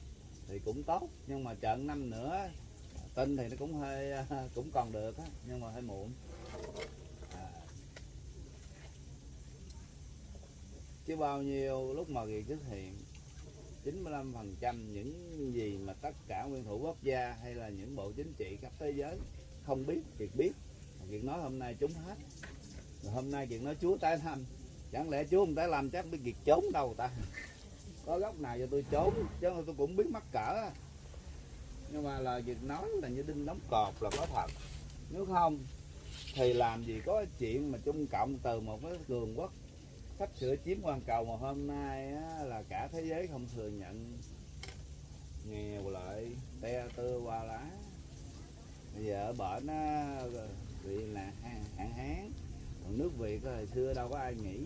thì cũng tốt. Nhưng mà chờ năm nữa tin thì nó cũng hơi cũng còn được á nhưng mà hơi muộn à, chứ bao nhiêu lúc mà gì xuất hiện 95% những gì mà tất cả nguyên thủ quốc gia hay là những bộ chính trị khắp thế giới không biết việc biết. Việc nói hôm nay chúng hết. Rồi hôm nay việc nói, Chúa tái thăm chẳng lẽ Chúa không tái làm chắc biết việc trốn đâu ta. Có góc nào cho tôi trốn, chứ tôi cũng biết mắc cỡ. Nhưng mà là việc nói là như đinh đóng cột là có thật. Nếu không, thì làm gì có chuyện mà Trung Cộng từ một cái cường quốc sắp sửa chiếm toàn cầu mà hôm nay á, là cả thế giới không thừa nhận nghèo lại te tơ qua lá. Bây giờ ở bển á, bị là hạn hán còn nước việt hồi xưa đâu có ai nghĩ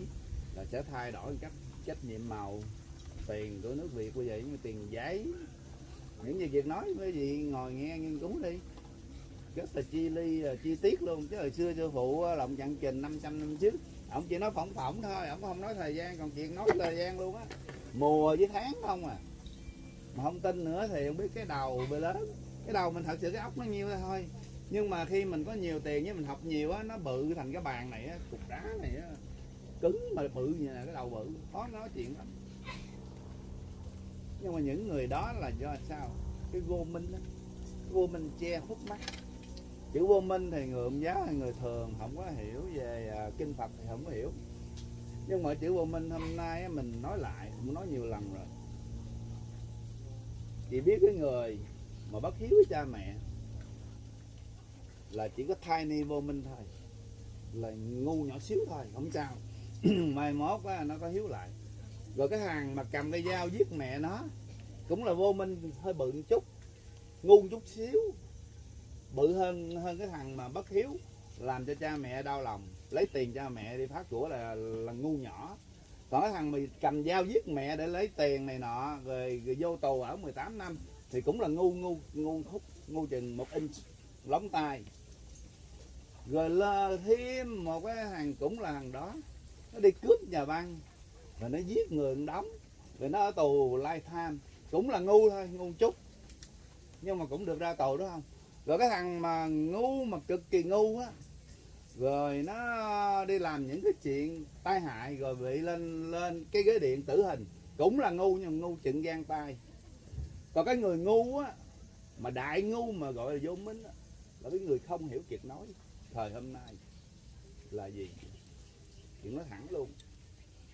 là sẽ thay đổi cách trách nhiệm màu tiền của nước việt bây giờ như tiền giấy. Những gì việc nói với gì ngồi nghe nghiên cứu đi. Rất là chi ly chi tiết luôn chứ hồi xưa sư phụ á, lộng chặn trình 500 năm trước ông chỉ nói phỏng phỏng thôi, ông không nói thời gian, còn chuyện nói thời gian luôn á. Mùa với tháng không à. Mà không tin nữa thì không biết cái đầu bị lớn. Cái đầu mình thật sự cái ốc nó nhiêu thôi. Nhưng mà khi mình có nhiều tiền với mình học nhiều á, nó bự thành cái bàn này á, cục đá này á. Cứng mà bự như là cái đầu bự, khó nói chuyện lắm. Nhưng mà những người đó là do sao? Cái vô minh á. Vô minh che khuất mắt chữ vô minh thì người ông giáo hay người thường không có hiểu về à, kinh phật thì không có hiểu. Nhưng mà chữ vô minh hôm nay mình nói lại cũng nói nhiều lần rồi. Chỉ biết cái người mà bất hiếu với cha mẹ là chỉ có thai ni vô minh thôi là ngu nhỏ xíu thôi không sao. Mai mốt á, nó có hiếu lại. Rồi cái hàng mà cầm cây dao giết mẹ nó cũng là vô minh hơi bự chút ngu chút xíu bự hơn hơn cái thằng mà bất hiếu làm cho cha mẹ đau lòng lấy tiền cha mẹ đi phát của là là ngu nhỏ. Còn cái thằng mà cầm dao giết mẹ để lấy tiền này nọ rồi, rồi vô tù ở 18 năm thì cũng là ngu ngu ngu khúc ngu chừng một inch lóng tay rồi lơ thêm một cái thằng cũng là thằng đó nó đi cướp nhà băng rồi nó giết người đóng rồi nó ở tù lifetime cũng là ngu thôi ngu chút. Nhưng mà cũng được ra tù đúng không? Rồi cái thằng mà ngu mà cực kỳ ngu á, rồi nó đi làm những cái chuyện tai hại rồi bị lên lên cái ghế điện tử hình. Cũng là ngu nhưng ngu chừng gian tay. Còn cái người ngu á, mà đại ngu mà gọi là vô minh á, là cái người không hiểu kiệt nói. Thời hôm nay là gì? Chuyện nói thẳng luôn.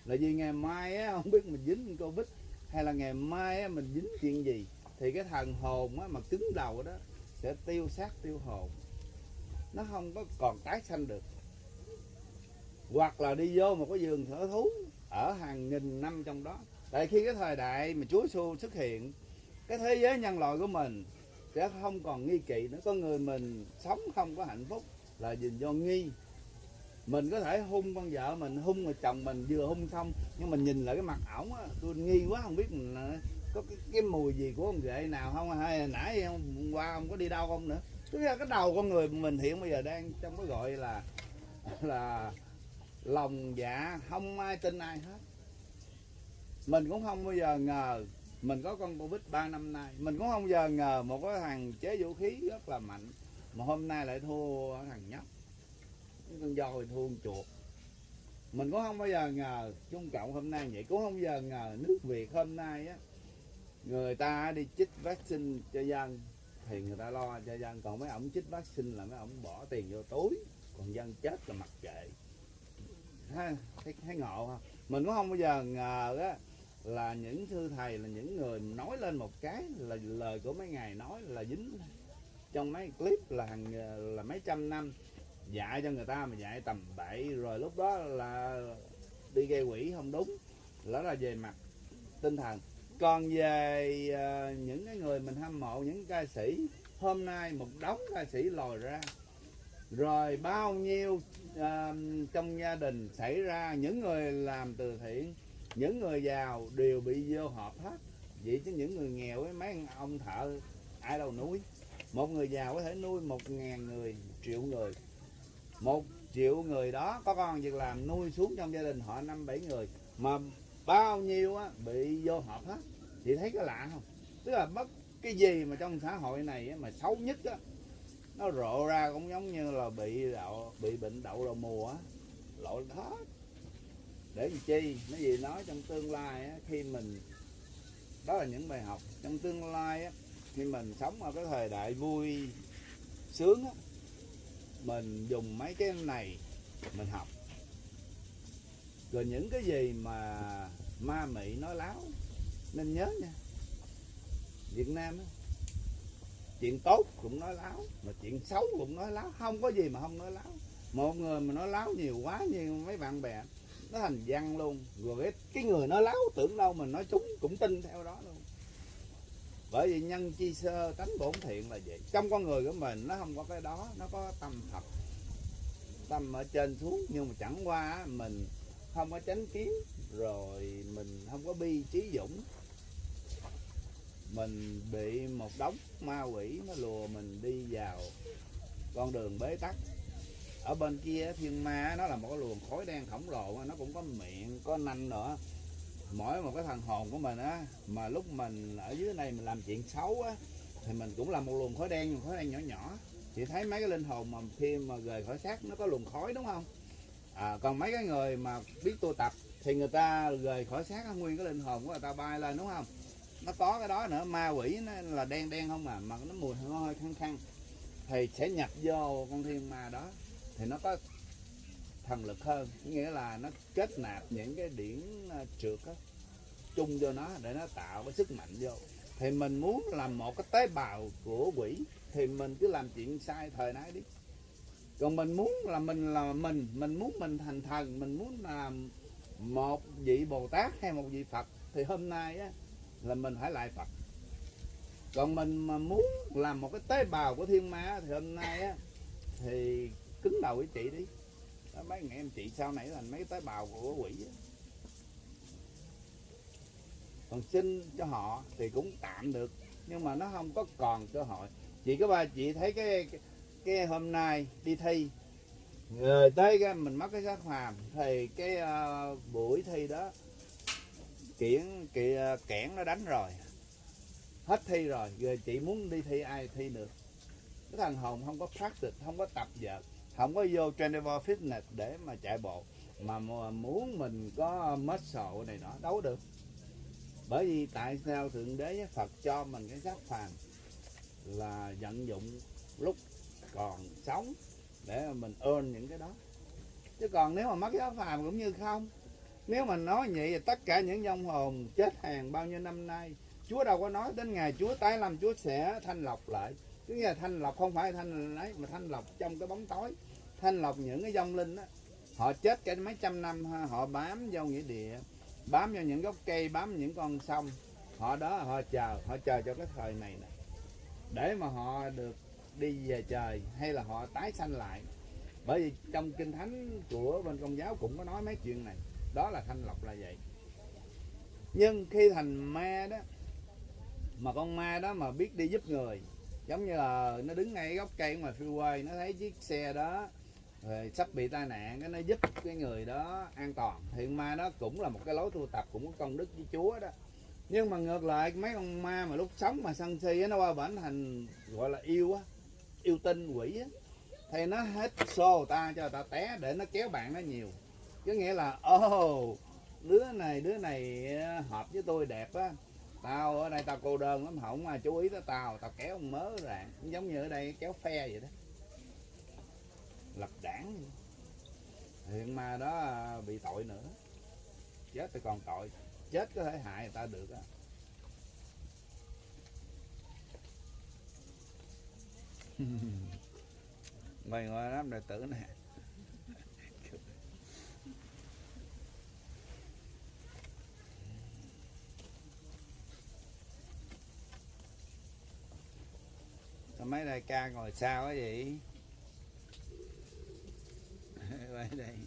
Là vì ngày mai á, không biết mình dính covid hay là ngày mai á mình dính chuyện gì, thì cái thần hồn á mà cứng đầu đó sẽ tiêu xác tiêu hồn. Nó không có còn tái sanh được. Hoặc là đi vô một cái vườn thở thú ở hàng nghìn năm trong đó. Tại khi cái thời đại mà Chúa xu xuất hiện, cái thế giới nhân loại của mình sẽ không còn nghi kỵ nữa. Con người mình sống không có hạnh phúc là vì do nghi. Mình có thể hung con vợ mình, hung người chồng mình vừa hung xong, nhưng mình nhìn lại cái mặt ổng á, tôi nghi quá, không biết mình là có cái, cái mùi gì của ông ghệ nào không? Hay là nãy hôm qua ông có đi đâu không nữa? Tức là cái đầu con người mình hiện bây giờ đang trong cái gọi là là lòng dạ không ai tin ai hết. Mình cũng không bao giờ ngờ mình có con covid 3 năm nay. Mình cũng không bao giờ ngờ một cái thằng chế vũ khí rất là mạnh mà hôm nay lại thua thằng nhóc. Con dòi thua con chuột. Mình cũng không bao giờ ngờ Trung Cộng hôm nay vậy cũng không bao giờ ngờ nước Việt hôm nay á người ta đi chích vaccine cho dân thì người ta lo cho dân. Còn mấy ổng chích vaccine là mấy ổng bỏ tiền vô túi còn dân chết là mặc kệ. Ha thấy, thấy ngộ không mình cũng không bao giờ ngờ á là những sư thầy là những người nói lên một cái là lời của mấy ngày nói là dính trong mấy clip là hàng là mấy trăm năm. Dạy cho người ta mà dạy tầm bậy rồi lúc đó là đi gây quỷ không đúng đó là về mặt tinh thần còn về ờ, những cái người mình hâm mộ những ca sĩ hôm nay một đống ca sĩ lòi ra. Rồi bao nhiêu ờ, trong gia đình xảy ra những người làm từ thiện những người giàu đều bị vô họp hết. Vậy chứ những người nghèo với mấy ông thợ ai đâu nuôi. Một người giàu có thể nuôi một ngàn người triệu người. Một triệu người đó có con việc làm nuôi xuống trong gia đình họ năm bảy người mà bao nhiêu á bị vô hộp hết. Chị thấy cái lạ không? Tức là bất cái gì mà trong xã hội này á, mà xấu nhất á nó rộ ra cũng giống như là bị đậu bị bệnh đậu đầu mùa á lộn hết. Để làm chi? Nó gì nói trong tương lai á, khi mình đó là những bài học. Trong tương lai á, khi mình sống ở cái thời đại vui sướng á, mình dùng mấy cái này mình học rồi những cái gì mà ma mị nói láo nên nhớ nha. Việt Nam á, chuyện tốt cũng nói láo mà chuyện xấu cũng nói láo. Không có gì mà không nói láo. Một người mà nói láo nhiều quá như mấy bạn bè nó thành văn luôn. Rồi cái, cái người nói láo tưởng đâu mình nói chúng cũng tin theo đó luôn. Bởi vì nhân chi sơ tánh bổn thiện là vậy. Trong con người của mình nó không có cái đó nó có tâm thật. Tâm ở trên xuống nhưng mà chẳng qua mình không có chánh kiến, rồi mình không có bi trí dũng. Mình bị một đống ma quỷ nó lùa mình đi vào con đường bế tắc. Ở bên kia thiên ma nó là một cái luồng khói đen khổng lồ nó cũng có miệng, có nanh nữa. Mỗi một cái thằng hồn của mình á, mà lúc mình ở dưới này mình làm chuyện xấu á, thì mình cũng là một luồng khói đen nhưng khói đen nhỏ nhỏ. Chị thấy mấy cái linh hồn mà khi mà rời khỏi xác nó có luồng khói, đúng không? À, còn mấy cái người mà biết tu tập thì người ta rời khỏi xác nguyên cái linh hồn của người ta bay lên đúng không? Nó có cái đó nữa ma quỷ nó là đen đen không à mà nó mùi hơi hơi khăn khăn thì sẽ nhập vô con thiên ma đó thì nó có thần lực hơn. Nghĩa là nó kết nạp những cái điển à, trượt đó, chung vô nó để nó tạo cái sức mạnh vô. Thì mình muốn làm một cái tế bào của quỷ thì mình cứ làm chuyện sai thời nay đi còn mình muốn là mình là mình mình muốn mình thành thần mình muốn làm một vị bồ tát hay một vị phật thì hôm nay á là mình phải lại phật. Còn mình mà muốn làm một cái tế bào của thiên ma thì hôm nay á thì cứng đầu với chị đi. Đó, mấy anh em chị sau này thành mấy tế bào của quỷ á. còn xin cho họ thì cũng tạm được nhưng mà nó không có còn cơ hội. Chị có ba chị thấy cái cái, cái hôm nay đi thi. Rồi tới cái mình mất cái giác hàm thì cái uh, buổi thi đó kiển kị, ờ, kẽn nó đánh rồi. Hết thi rồi rồi chị muốn đi thi ai thi được? Cái thằng hồng không có practice không có tập vợt không có vô 24 fitness để mà chạy bộ mà muốn mình có muscle này nọ đấu được. Bởi vì tại sao thượng đế với phật cho mình cái giác phàm là vận dụng lúc còn sống để mà mình ơn những cái đó. Chứ còn nếu mà mất cái phàm cũng như không, nếu mà nói vậy thì tất cả những vong hồn chết hàng bao nhiêu năm nay, Chúa đâu có nói đến ngày Chúa tái lâm Chúa sẽ thanh lọc lại. Tức là thanh lọc không phải thanh lấy mà thanh lọc trong cái bóng tối. Thanh lọc những cái vong linh đó họ chết cái mấy trăm năm họ bám vô nghĩa địa, bám vào những gốc cây, bám những con sông. Họ đó họ chờ họ chờ cho cái thời này nè. Để mà họ được đi về trời hay là họ tái sanh lại. Bởi vì trong kinh thánh của bên công giáo cũng có nói mấy chuyện này. Đó là thanh lọc là vậy. Nhưng khi thành ma đó, mà con ma đó mà biết đi giúp người, giống như là nó đứng ngay gốc cây ngoài freeway, nó thấy chiếc xe đó rồi sắp bị tai nạn, cái nó giúp cái người đó an toàn. Thì ma đó cũng là một cái lối tu tập cũng có công đức với chúa đó. Nhưng mà ngược lại, mấy con ma mà lúc sống mà sân si nó qua bển thành gọi là yêu á yêu tinh quỷ á thì nó hết xô ta cho ta té để nó kéo bạn nó nhiều. Có nghĩa là ô oh, đứa này đứa này ờ, hợp với tôi đẹp á. Tao ở đây tao cô đơn lắm không ai chú ý tới tao tao kéo mớ rạng giống như ở đây kéo phe vậy đó. Lập đảng. Hiện ma đó ờ, bị tội nữa. Chết thì còn tội. Chết có thể hại người ta được á. mày ngồi đám đệ tử nè. Sao mấy đại ca ngồi sao á vậy? Quay đây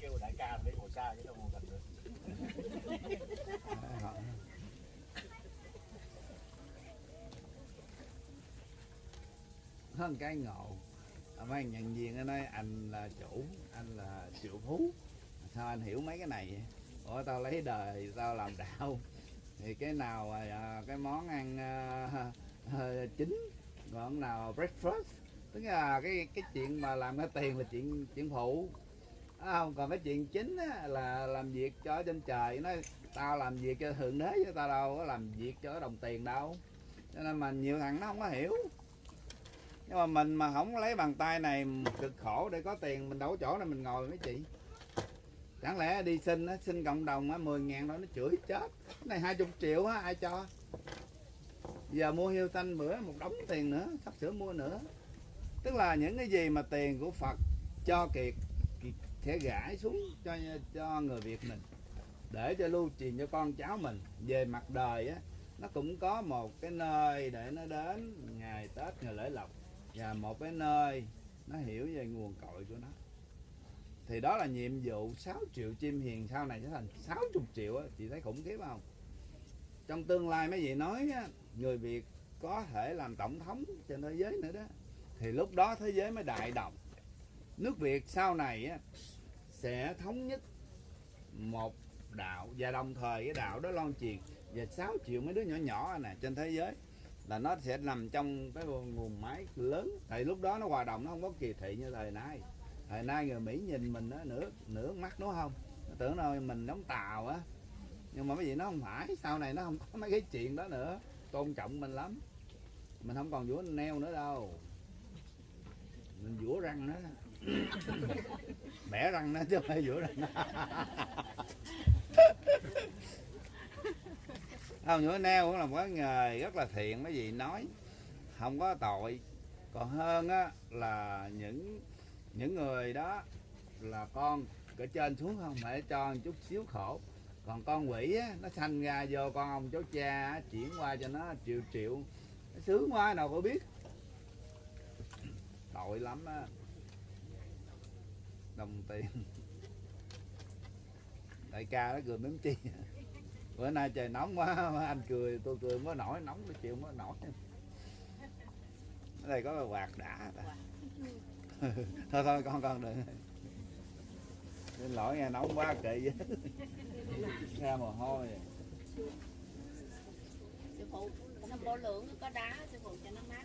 kêu đại ca để ngồi xa chứ đâu ngồi gần được hơn cái ngộ. À, mấy anh nhận viên ở nói anh là chủ anh là triệu phú. Sao anh hiểu mấy cái này vậy? Ủa tao lấy đời tao làm đạo. Thì cái nào à, à cái món ăn à, à, chính còn nào breakfast. Tức là cái cái chuyện mà làm cái tiền là chuyện chuyện phụ. À, không còn cái chuyện chính á, là làm việc cho trên trời. Nó tao làm việc cho thượng đế chứ tao đâu có làm việc cho đồng tiền đâu. Cho nên mà nhiều thằng nó không có hiểu nhưng mà mình mà không lấy bàn tay này, cực khổ để có tiền, mình đâu có chỗ này mình ngồi mấy chị. Chẳng lẽ đi xin á, xin cộng đồng á, mười ngàn đó nó chửi chết. Cái này hai chục triệu á, ai cho? Giờ mua hiêu tanh bữa một đống tiền nữa, sắp sửa mua nữa. Tức là những cái gì mà tiền của phật cho kiệt kiệt sẽ gãi xuống cho cho người việt mình. Để cho lưu truyền cho con cháu mình. Về mặt đời á, nó cũng có một cái nơi để nó đến, ngày tết, ngày lễ lộc và một cái nơi nó hiểu về nguồn cội của nó. Thì đó là nhiệm vụ 6 triệu chim hiền sau này sẽ thành 60 triệu á chị thấy khủng khiếp không? Trong tương lai mấy vị nói á, người Việt có thể làm tổng thống trên thế giới nữa đó. Thì lúc đó thế giới mới đại đồng nước Việt sau này á, sẽ thống nhất một đạo và đồng thời cái đạo đó loan truyền. Và 6 triệu mấy đứa nhỏ nhỏ này trên thế giới là nó sẽ nằm trong cái nguồn máy lớn. Thì lúc đó nó hoạt động nó không có kỳ thị như thời nay. Thời nay người Mỹ nhìn mình nó nửa nửa mắt đúng không? Nó tưởng đâu mình đóng tàu á. Nhưng mà cái gì nó không phải sau này nó không có mấy cái chuyện đó nữa. Tôn trọng mình lắm. Mình không còn vũa neo nữa đâu. Mình vũa răng nó, bẻ răng nó chứ không phải vũa răng. không Nhũa neo cũng là một cái nghề rất là thiện mấy vị nói. Không có tội. Còn hơn á là những những người đó là con ở trên xuống không phải cho một chút xíu khổ. Còn con quỷ á, nó sanh ra vô con ông cháu cha á, chuyển qua cho nó triệu triệu. Nó sướng quá nào có biết. Tội lắm á. Đồng tiền. Đại ca nó cười mếm chi bữa nay trời nóng quá anh cười tôi cười quá nổi nóng tôi chịu quá nổi. Ở đây có quạt đã. Thôi thôi con con đừng. Xin lỗi nghe nóng quá kệ với. Ra mồ hôi. Rồi có đá sư phụ cho nó mát.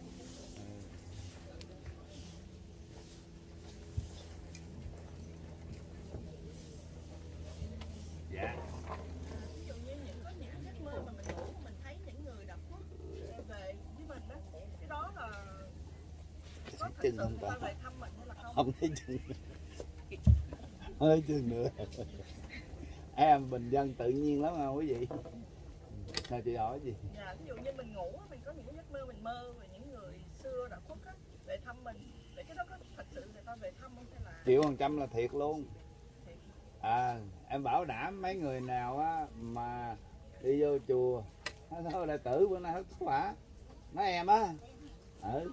Dạ. Chừng không là không thấy chừng. Không thấy chừng nữa. Em bình dân tự nhiên lắm không quý vị? Sao chị hỏi gì? Dạ ví dụ như mình ngủ mình có những giấc mơ mình mơ về những người xưa đã khuất á về thăm mình. Để cái đó có thật sự người ta về thăm không hay là triệu phần trăm là thiệt luôn. À em bảo đảm mấy người nào á mà đi vô chùa nói thôi đại tử bữa nay hết quả. Nói em á. Ừ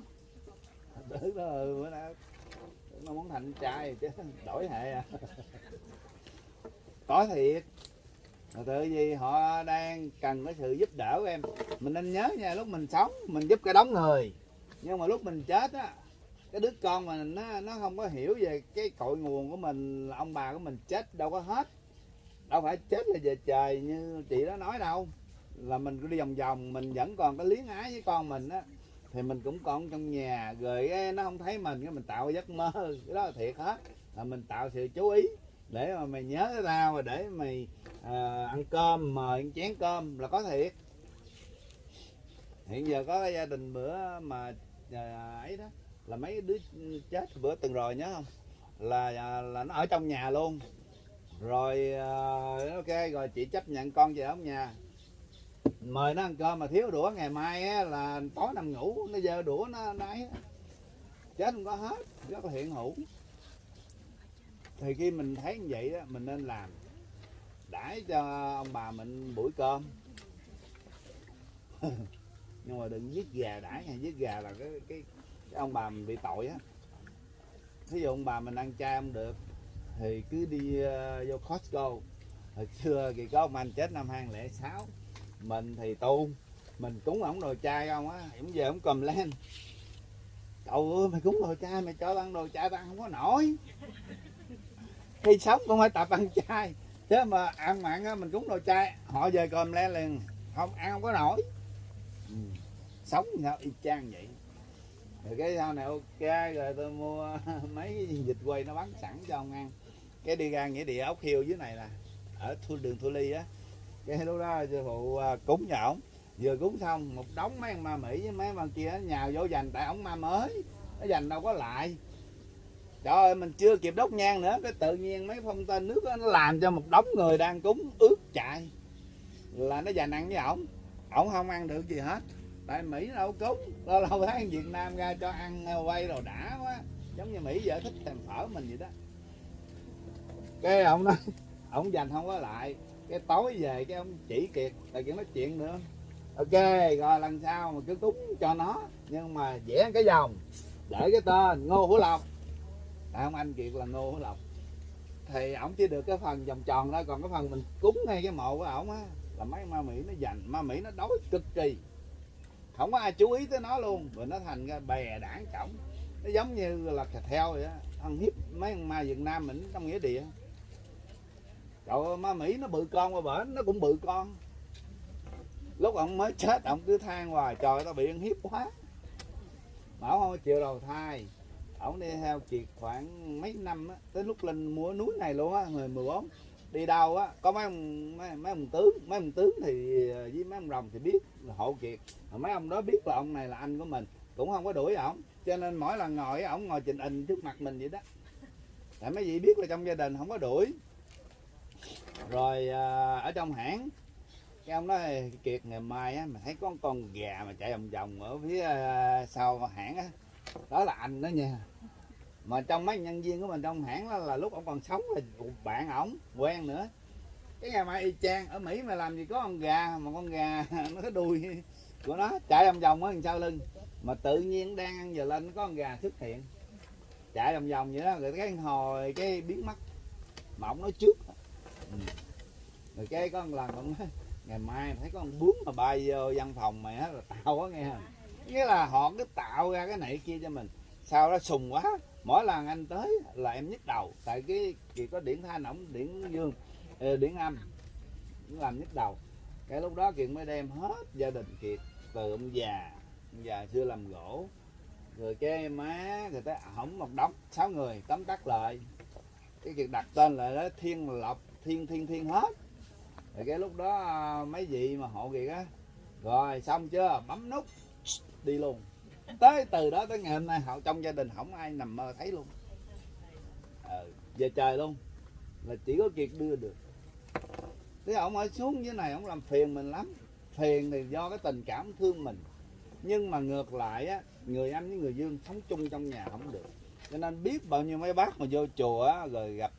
tử đó, bữa nay nó muốn thành trai chứ, đổi hệ à. Có thiệt. Mà tự gì họ đang cần cái sự giúp đỡ của em. Mình nên nhớ nha, lúc mình sống, mình giúp cái đống người. Nhưng mà lúc mình chết á, cái đứa con mà nó nó không có hiểu về cái cội nguồn của mình, là ông bà của mình chết đâu có hết. Đâu phải chết là về trời như chị đó nói đâu. Là mình cứ đi vòng vòng, mình vẫn còn cái liếng ái với con mình á thì mình cũng còn trong nhà rồi nó không thấy mình cái mình tạo giấc mơ. Cái đó là thiệt hết. Là mình tạo sự chú ý để mà mày nhớ tao mà để mày à, ăn cơm mời ăn chén cơm là có thiệt. Hiện giờ có cái gia đình bữa mà à, ấy đó là mấy đứa chết bữa từng rồi nhớ không? Là à, là nó ở trong nhà luôn. Rồi à, ok rồi chị chấp nhận con về ở nhà mời nó ăn cơm mà thiếu đũa ngày mai á, là tối nằm ngủ nó dơ đũa nó nấy chết không có hết rất là hiện hữu. Thì khi mình thấy như vậy á, mình nên làm. Đãi cho ông bà mình buổi cơm. Nhưng mà đừng giết gà đãi nha giết gà là cái cái, cái ông bà mình bị tội á. Thí dụ ông bà mình ăn chay không được thì cứ đi uh, vô Costco. Hồi xưa thì có ông anh chết năm 2006 mình thì tu mình cúng ổng đồ chay không á. Ổng về ổng cầm lên. Cậu ơi, mày cúng đồ chay, mày cho ăn đồ chay, tao ăn không có nổi. Khi sống cũng phải tập ăn chay. Chứ mà ăn mặn á, mình cúng đồ chay, họ về cầm lên liền. Không, ăn không có nổi. Ừ. sống như sao y chang vậy. Rồi cái sau này ok, rồi tôi mua mấy cái vịt quay nó bán sẵn cho ông ăn. Cái đi ra nghĩa địa ốc hiêu dưới này là, ở thu đường thu ly á cái lúc đó sư phụ à, cúng nhà ổng vừa cúng xong một đống mấy ông ma mỹ với mấy ông kia nhào vô dành tại ổng ma mới. Nó dành đâu có lại. Trời ơi mình chưa kịp đốt nhang nữa cái tự nhiên mấy phong tên nước đó, nó làm cho một đống người đang cúng ướt chạy là nó dành ăn với ổng. Ổng không ăn được gì hết. Tại mỹ nó đâu cúng. Lâu lâu thấy việt nam ra cho ăn à, quay rồi đã quá. Giống như mỹ giờ thích thèm phở mình vậy đó. Cái ông nói ông dành không có lại cái tối về cái ông chỉ kiệt là kiện nói chuyện nữa. Ok, rồi lần sau mà cứ cúng cho nó, nhưng mà vẽ cái vòng để cái tên, ngô hữu lộc. Tại ông anh kiệt là ngô hữu lộc. Thì ổng chỉ được cái phần vòng tròn đó còn cái phần mình cúng ngay cái mộ của ổng á, là mấy ma mỹ nó dành ma mỹ nó đói cực kỳ. Không có ai chú ý tới nó luôn, rồi nó thành ra bè đảng cổng. Nó giống như là thịt heo vậy á, ăn hiếp mấy con ma việt nam mình trong nghĩa địa. Trời ơi, ma Mỹ nó bự con qua bển nó cũng bự con. Lúc ông mới chết ông cứ than hoài trời tao bị ăn hiếp quá. Mà ông không chịu đầu thai. Ông đi theo kiệt khoảng mấy năm á tới lúc lên mua núi này luôn á người 14 đi đâu á có mấy ông mấy, mấy ông tướng mấy ông tướng thì ờ, với mấy ông rồng thì biết là hộ kiệt. Mà mấy ông đó biết là ông này là anh của mình cũng không có đuổi ổng. Cho nên mỗi lần ngồi ổng ngồi trình hình trước mặt mình vậy đó. Tại mấy vị biết là trong gia đình không có đuổi rồi à, ở trong hãng cái ông nói kiệt ngày mai á mà thấy có con gà mà chạy vòng vòng ở phía à, sau hãng á đó là anh đó nha. Mà trong mấy nhân viên của mình trong hãng đó là lúc ông còn sống là bạn ổng quen nữa. Cái ngày mai y chang ở mỹ mà làm gì có con gà mà con gà nó có đuôi của nó chạy vòng vòng ở đằng sau lưng. Mà tự nhiên đang ăn giờ lên có con gà xuất hiện chạy vòng vòng vậy đó rồi cái hồi cái biến mất. Mà ông nói trước rồi cái có một lần ông nói ngày mai thấy có con bướm mà bay vô văn phòng mày á, là tao quá nghe. Không nghĩa là họ cứ tạo ra cái này kia cho mình. Sao nó sùng quá. Mỗi lần anh tới là em nhức đầu. Tại cái chỉ có điển thanh ổng, điển dương ờ, điển âm cũng làm nhức đầu. Cái lúc đó kiệt mới đem hết gia đình kiệt, từ ông già ông già xưa làm gỗ. Rồi cái má người ta hỏng một đống, sáu người tóm tắt lại. Cái kiệt đặt tên lại đó thiên lộc thiên thiên thiên hết. Rồi cái lúc đó à, mấy vị mà hộ kìa á rồi xong chưa bấm nút đi luôn. Tới từ đó tới ngày hôm nay họ trong gia đình không ai nằm mơ thấy luôn. Ờ, về trời luôn là chỉ có kiệt đưa được. Thế ông ở xuống dưới này ông làm phiền mình lắm. Phiền thì do cái tình cảm thương mình. Nhưng mà ngược lại á người âm với người dương sống chung trong nhà không được. Cho nên biết bao nhiêu mấy bác mà vô chùa á rồi gặp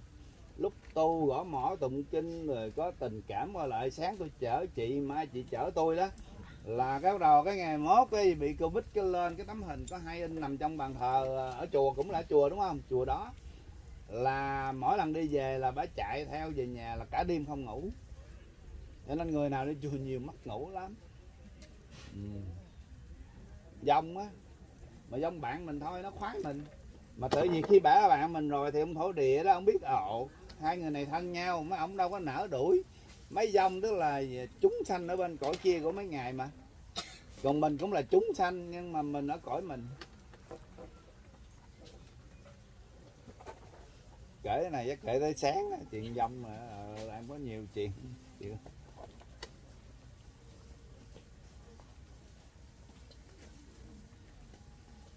lúc tu gõ mỏ tụng kinh rồi có tình cảm qua lại, sáng tôi chở chị, mai chị chở tôi đó. Là cái bắt đầu cái ngày mốt cái bị covid cái lên, cái tấm hình có hai in nằm trong bàn thờ à, ở chùa cũng là chùa đúng không? Chùa đó. Là mỗi lần đi về là bà chạy theo về nhà là cả đêm không ngủ. Cho nên người nào đi chùa nhiều mất ngủ lắm. Ừ. dông á, mà dông bạn mình thôi, nó khoái mình. Mà tự nhiên khi bả bạn mình rồi thì ông thổ địa đó, ông biết, ồ hai người này thân nhau mấy ông đâu có nở đuổi. Mấy dông tức là chúng sanh ở bên cõi kia của mấy ngày mà. Còn mình cũng là chúng sanh nhưng mà mình ở cõi mình. Kể cái này chắc kể tới sáng chuyện dông mà ờ, em có nhiều chuyện. Chuyện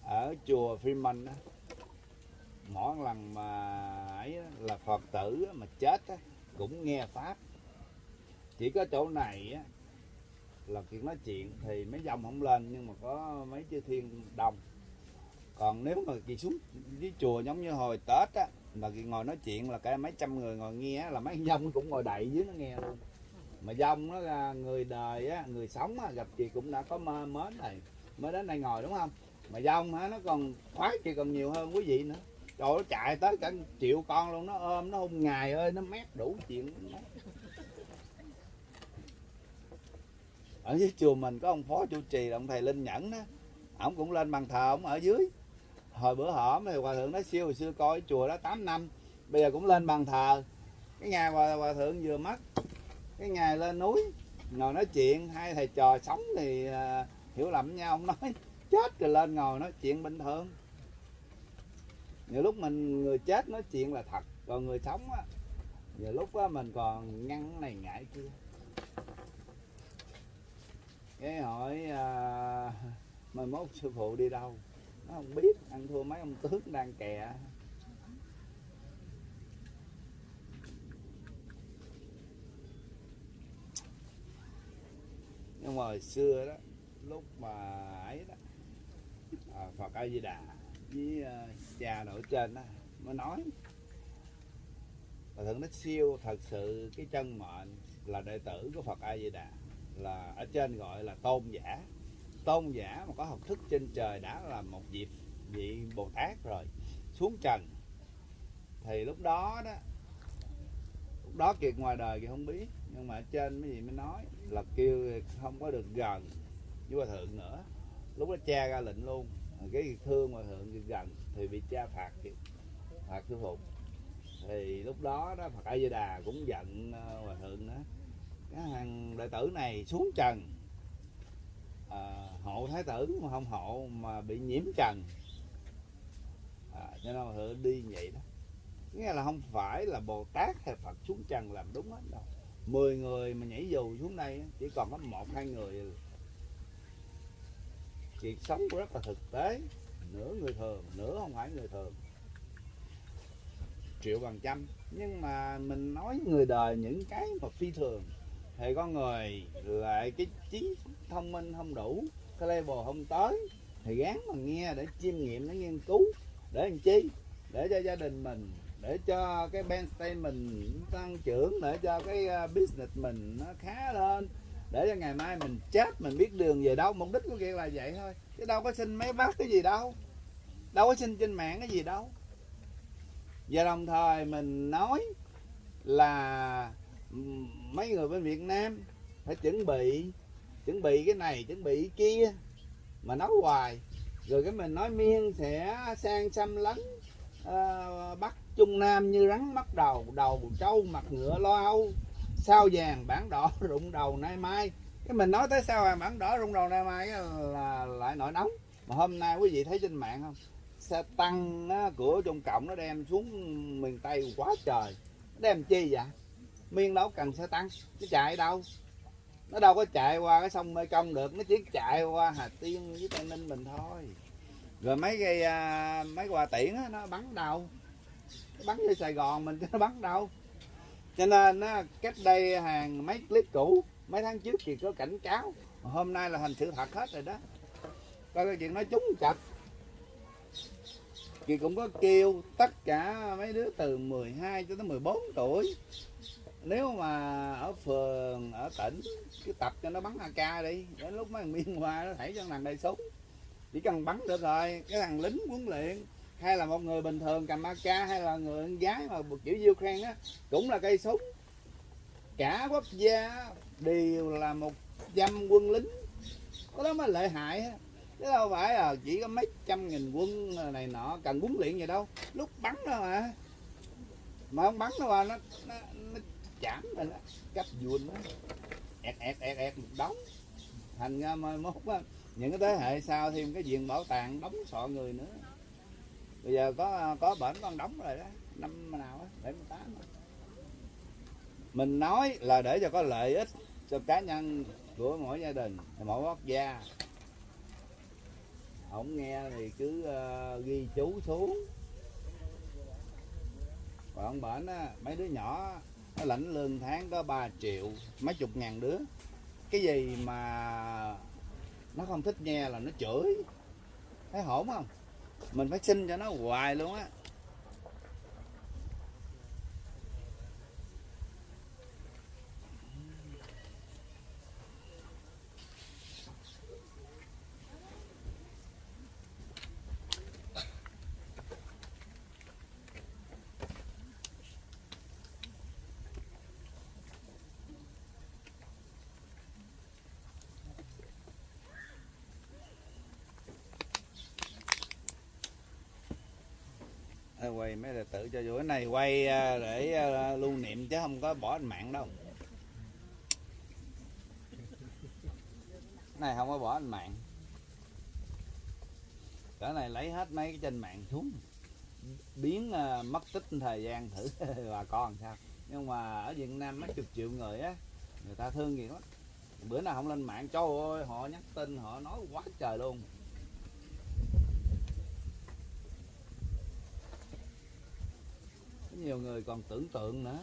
ở chùa Freeman đó mỗi lần mà ấy là phật tử mà chết cũng nghe pháp. Chỉ có chỗ này là chuyện nói chuyện thì mấy dòng không lên, nhưng mà có mấy chư thiên đồng. Còn nếu mà kỳ xuống dưới chùa giống như hồi tết á, mà kỳ ngồi nói chuyện là cả mấy trăm người ngồi nghe là mấy dông cũng ngồi đậy dưới nó nghe luôn. Mà dông nó là người đời á, người sống á, gặp chị cũng đã có mơ mến này mới đến đây ngồi, đúng không? Mà dông á nó còn khoái, chị còn nhiều hơn quý vị nữa trời ơi, nó chạy tới cả triệu con luôn nó ôm nó hôn ngày ơi nó mét đủ chuyện. Ở dưới chùa mình có ông phó chủ trì là ông thầy linh nhẫn đó. Ổng cũng lên bàn thờ ổng ở dưới. Hồi bữa hổm thì hòa thượng nói siêu hồi xưa coi chùa đó 8 năm bây giờ cũng lên bàn thờ. Cái ngày hòa, hòa thượng vừa mất cái ngày lên núi ngồi nói chuyện hai thầy trò sống thì uh, hiểu lầm nhau ông nói chết rồi lên ngồi nói chuyện bình thường nhiều lúc mình người chết nói chuyện là thật còn người sống á nhiều lúc á mình còn ngăn này ngại kia. Cái hỏi à, mai mốt sư phụ đi đâu? Nó không biết ăn thua mấy ông tướng đang kè. Nhưng mà hồi xưa đó lúc mà ấy đó à, Phật A Di Đà với uh, cha nội trên đó mới nói. Và thượng nó siêu thật sự cái chân mệnh là đệ tử của Phật A Di Đà là ở trên gọi là tôn giả. Tôn giả mà có học thức trên trời đã là một vị vị Bồ Tát rồi xuống trần. Thì lúc đó đó lúc đó kiệt ngoài đời thì không biết nhưng mà ở trên mấy gì mới nói là kêu không có được gần với hòa thượng nữa. Lúc đó cha ra lệnh luôn cái thương hòa thượng gần thì bị cha phạt phạt sư phụ. Thì lúc đó đó Phật A Di Đà cũng giận hòa thượng đó cái hàng đệ tử này xuống trần. À, hộ thái tử mà không hộ mà bị nhiễm trần. À, cho nên hòa thượng đi vậy đó. Nghĩa là không phải là bồ tát hay phật xuống trần làm đúng hết đâu. Mười người mà nhảy dù xuống đây chỉ còn có một hai người việc sống rất là thực tế. Nửa người thường, nửa không phải người thường. Triệu bằng trăm. Nhưng mà mình nói người đời những cái mà phi thường. Thì con người lại cái trí thông minh không đủ, cái level không tới, thì gán mà nghe để chiêm nghiệm, để nghiên cứu, để làm chi? Để cho gia đình mình, để cho cái band mình tăng trưởng, để cho cái à, business mình nó khá lên để cho ngày mai mình chết mình biết đường về đâu mục đích của kia là vậy thôi. Chứ đâu có xin mấy bác cái gì đâu. Đâu có xin trên mạng cái gì đâu. Và đồng thời mình nói là mấy người bên Việt Nam phải chuẩn bị chuẩn bị cái này chuẩn bị cái kia mà nói hoài. Rồi cái mình nói miên sẽ sang xâm lấn uh, ờ, Bắc Trung Nam như rắn mất đầu đầu trâu mặt ngựa lo âu sao vàng bản đỏ rụng đầu nay mai. Cái mình nói tới sao vàng bản đỏ rụng đầu nay mai là lại nổi nóng. Mà hôm nay quý vị thấy trên mạng không? Xe tăng á, của Trung Cộng nó đem xuống miền Tây quá trời. Nó đem chi vậy? Miên đâu cần xe tăng nó chạy đâu? Nó đâu có chạy qua cái sông Mê Công được nó chỉ chạy qua Hà Tiên với Tây Ninh mình thôi. Rồi mấy cái à, mấy quà tiễn á, nó bắn đâu? Nó bắn như sài gòn mình chứ nó bắn đâu? Cho nên á, cách đây hàng mấy clip cũ mấy tháng trước thì có cảnh cáo. Hôm nay là thành sự thật hết rồi đó. Coi cái chuyện nói trúng chặt. Chị cũng có kêu tất cả mấy đứa từ 12 cho tới 14 tuổi. Nếu mà ở phường ở tỉnh cứ tập cho nó bắn AK đi. Đến lúc mấy thằng miên hoa nó thảy cho thằng đầy súng chỉ cần bắn được rồi cái thằng lính huấn luyện hay là một người bình thường cầm AK hay là người con gái mà kiểu Ukraine á cũng là cây súng. Cả quốc gia đều là một trăm quân lính. Có đó mới lợi hại á. Chứ đâu phải là chỉ có mấy trăm nghìn quân này nọ cần huấn luyện gì đâu. Lúc bắn thôi mà. Mà không bắn đâu mà nó nó, nó chạm rồi đó. Cách vuông đó. Ẹt ẹt ẹt ẹt một đống. Thành ra mai mốt á những cái thế hệ sau thêm cái viện bảo tàng đóng sọ người nữa bây giờ có có bển con đóng rồi đó. Năm nào á bảy mươi tám mình nói là để cho có lợi ích cho cá nhân của mỗi gia đình mỗi quốc gia. Không nghe thì cứ uh, ghi chú xuống. Còn ông bển á mấy đứa nhỏ nó lãnh lương tháng có 3 triệu mấy chục ngàn đứa. Cái gì mà nó không thích nghe là nó chửi. Thấy hổn không? Mình phải xin cho nó hoài luôn á. Quay mấy đệ tử cho vui. Cái này quay à, để à, lưu niệm chứ không có bỏ anh mạng đâu. Cái này không có bỏ anh mạng. Cỡ này lấy hết mấy cái trên mạng xuống. Biến à, mất tích thời gian thử bà con sao. Nhưng mà ở Việt Nam mấy chục triệu người á, người ta thương gì lắm. Bữa nào không lên mạng, trời ơi, họ nhắn tin, họ nói quá trời luôn. Nhiều người còn tưởng tượng nữa.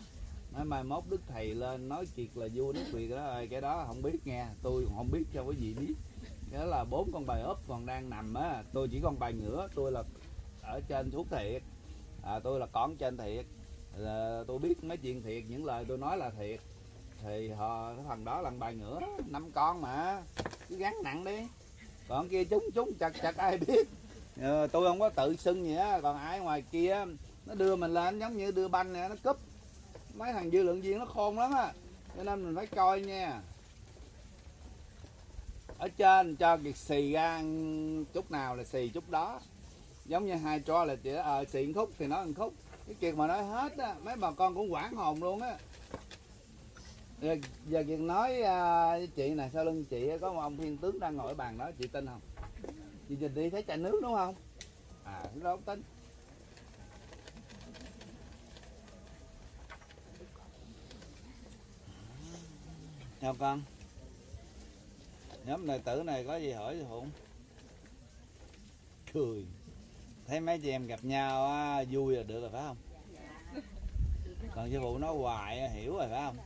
Nói mai mốt đức thầy lên nói chuyện là vua nước việt đó ơi cái đó không biết nghe tôi không biết cho cái gì biết. Cái đó là bốn con bài ốp còn đang nằm á tôi chỉ con bài ngửa tôi là ở trên thuốc thiệt. À, tôi là con trên thiệt. Là tôi biết mấy chuyện thiệt những lời tôi nói là thiệt. Thì họ cái thằng đó là bài ngửa năm con mà cứ gắn nặng đi. Còn kia chúng chúng chặt chặt ai biết. Ờ, tôi không có tự xưng gì á còn ai ngoài kia nó đưa mình lên giống như đưa banh nè nó cúp. Mấy thằng dư lượng viên nó khôn lắm á. Cho nên mình phải coi nha. Ở trên cho kiệt xì ra chút nào là xì chút đó. Giống như hai cho là chỉ ờ xì khúc thì nói một khúc. Cái kiệt mà nói hết á mấy bà con cũng quảng hồn luôn á. Giờ, giờ kiệt nói à, với chị này sau lưng chị có một ông thiên tướng đang ngồi ở bàn đó chị tin không? Chị nhìn đi thấy chai nước đúng không? À nó không tin. Chào con Nhóm đệ tử này có gì hỏi thì Hùng? Cười. Thấy mấy chị em gặp nhau á, vui là được rồi phải không? Còn sư phụ nói hoài hiểu rồi phải không?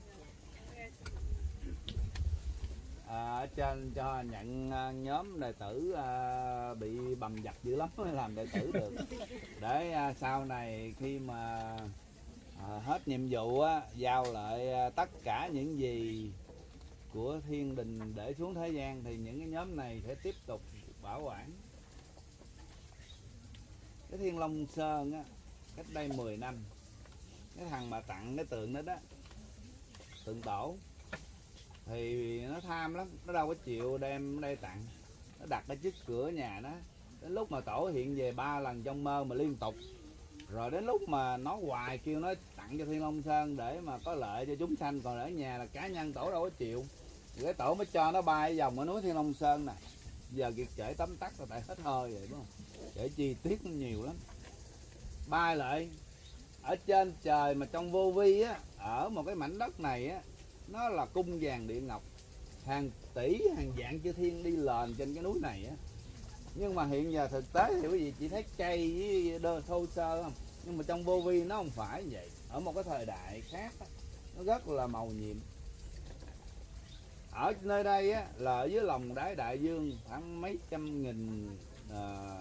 À, ở trên cho nhận à, nhóm đệ tử à, bị bầm dập dữ lắm mới làm đệ tử được. Để à, sau này khi mà à, hết nhiệm vụ á, giao lại à, tất cả những gì của thiên đình để xuống thế gian thì những cái nhóm này sẽ tiếp tục bảo quản. Cái thiên long sơn á, cách đây 10 năm, cái thằng mà tặng cái tượng đó đó, tượng tổ, thì nó tham lắm, nó đâu có chịu đem đây tặng. Nó đặt ở trước cửa nhà nó đến lúc mà tổ hiện về ba lần trong mơ mà liên tục. Rồi đến lúc mà nó hoài kêu nó tặng cho thiên long sơn để mà có lợi cho chúng sanh, còn ở nhà là cá nhân tổ đâu có chịu thì tổ mới cho nó bay vòng ở núi thiên long sơn nè. Giờ việc kể tấm tắt là tại hết hơi rồi đúng không? Kể chi tiết nhiều lắm. Bay lại ở trên trời mà trong vô vi á ở một cái mảnh đất này á nó là cung vàng địa ngọc. Hàng tỷ hàng dạng chư thiên đi lên trên cái núi này á. Nhưng mà hiện giờ thực tế thì quý vị chỉ thấy cây với đơn thô sơ không? Nhưng mà trong vô vi nó không phải như vậy. Ở một cái thời đại khác á, nó rất là màu nhiệm ở nơi đây á, là ở dưới lòng đáy đại dương khoảng mấy trăm nghìn à,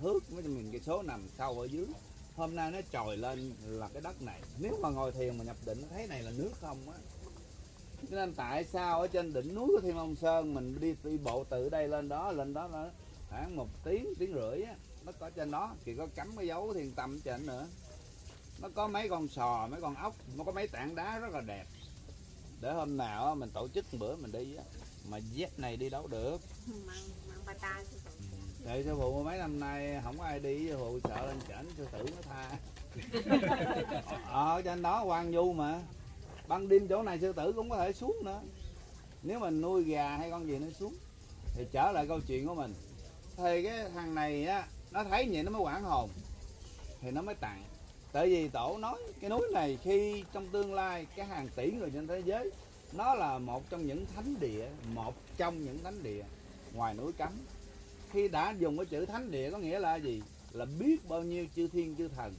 thước mấy trăm nghìn cây số nằm sâu ở dưới. Hôm nay nó trồi lên là cái đất này. Nếu mà ngồi thiền mà nhập định thấy này là nước không á. Cho nên tại sao ở trên đỉnh núi của Thiên Long Sơn mình đi đi bộ từ đây lên đó lên đó là khoảng một tiếng tiếng rưỡi á nó có trên đó. Thì có cắm cái dấu thiên tâm trên nữa. Nó có mấy con sò mấy con ốc nó có mấy tảng đá rất là đẹp để hôm nào mình tổ chức một bữa mình đi á mà dép này đi đâu được? Ta sư phụ Tại sư phụ mấy năm nay không có ai đi sư phụ sợ lên trển sư tử nó tha. Ở trên đó quan du mà. Ban đêm chỗ này sư tử cũng có thể xuống nữa. Nếu mình nuôi gà hay con gì nó xuống thì trở lại câu chuyện của mình. Thì cái thằng này á nó thấy vậy nó mới quản hồn thì nó mới tặng tại vì tổ nói cái núi này khi trong tương lai cái hàng tỷ người trên thế giới nó là một trong những thánh địa một trong những thánh địa ngoài núi cấm. Khi đã dùng cái chữ thánh địa có nghĩa là gì? Là biết bao nhiêu chư thiên chư thần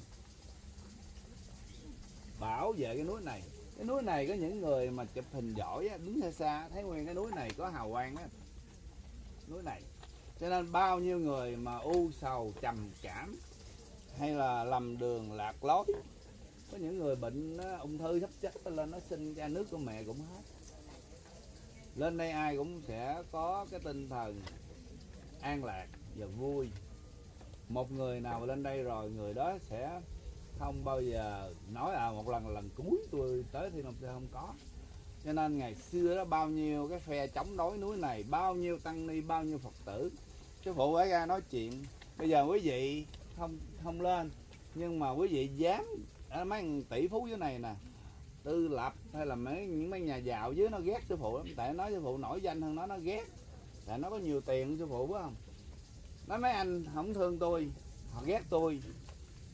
bảo vệ cái núi này. Cái núi này có những người mà chụp hình giỏi á, đứng xa xa thấy nguyên cái núi này có hào quang á. Núi này. Cho nên bao nhiêu người mà u sầu trầm cảm hay là lầm đường lạc lối. Có những người bệnh ung thư sắp chết lên, nó xin ra nước của mẹ cũng hết. Lên đây ai cũng sẽ có cái tinh thần an lạc và vui. Một người nào lên đây rồi, người đó sẽ không bao giờ nói à một lần lần cuối tôi tới thì không không có. Cho nên ngày xưa đó, bao nhiêu cái phe chống đối núi này, bao nhiêu tăng ni, bao nhiêu phật tử. Sư phụ ấy ra nói chuyện. Bây giờ quý vị không không lên. Nhưng mà quý vị dám à, mấy tỷ phú dưới này nè, tư lập hay là mấy, những mấy nhà giàu dưới nó ghét sư phụ lắm. Tại nói sư phụ nổi danh hơn nó nó ghét. Tại nó có nhiều tiền sư phụ phải không? Nói mấy anh không thương tôi, họ ghét tôi.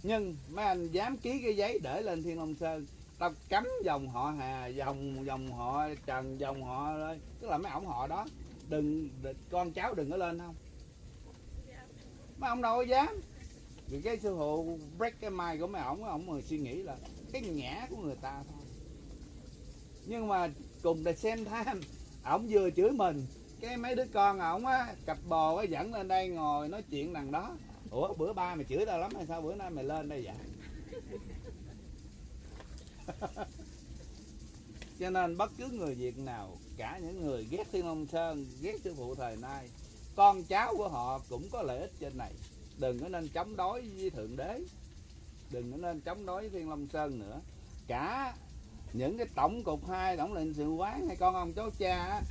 Nhưng mấy anh dám ký cái giấy để lên thiên long sơn, tao cấm dòng họ hà, dòng dòng họ trần, dòng họ ơi tức là mấy ổng họ đó, đừng con cháu đừng có lên không? Mấy ông đâu có dám vì cái sư phụ break cái mai của mấy ổng ổng người suy nghĩ là cái nhã của người ta thôi. Nhưng mà cùng để xem tham ổng vừa chửi mình, cái mấy đứa con ổng á, cặp bồ á, dẫn lên đây ngồi nói chuyện đằng đó. Ủa, bữa ba mày chửi tao lắm hay sao? Bữa nay mày lên đây vậy? Cho nên bất cứ người việt nào, cả những người ghét thiên long sơn, ghét sư phụ thời nay, con cháu của họ cũng có lợi ích trên này đừng có nên chống đối với thượng đế. Đừng có nên chống đối với thiên long sơn nữa. Cả những cái tổng cục hai tổng lệnh sự quán hay con ông cháu cha á,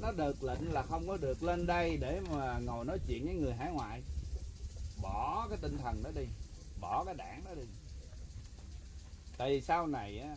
nó được lệnh là không có được lên đây để mà ngồi nói chuyện với người hải ngoại. Bỏ cái tinh thần đó đi bỏ cái đảng đó đi. Tại vì sau này á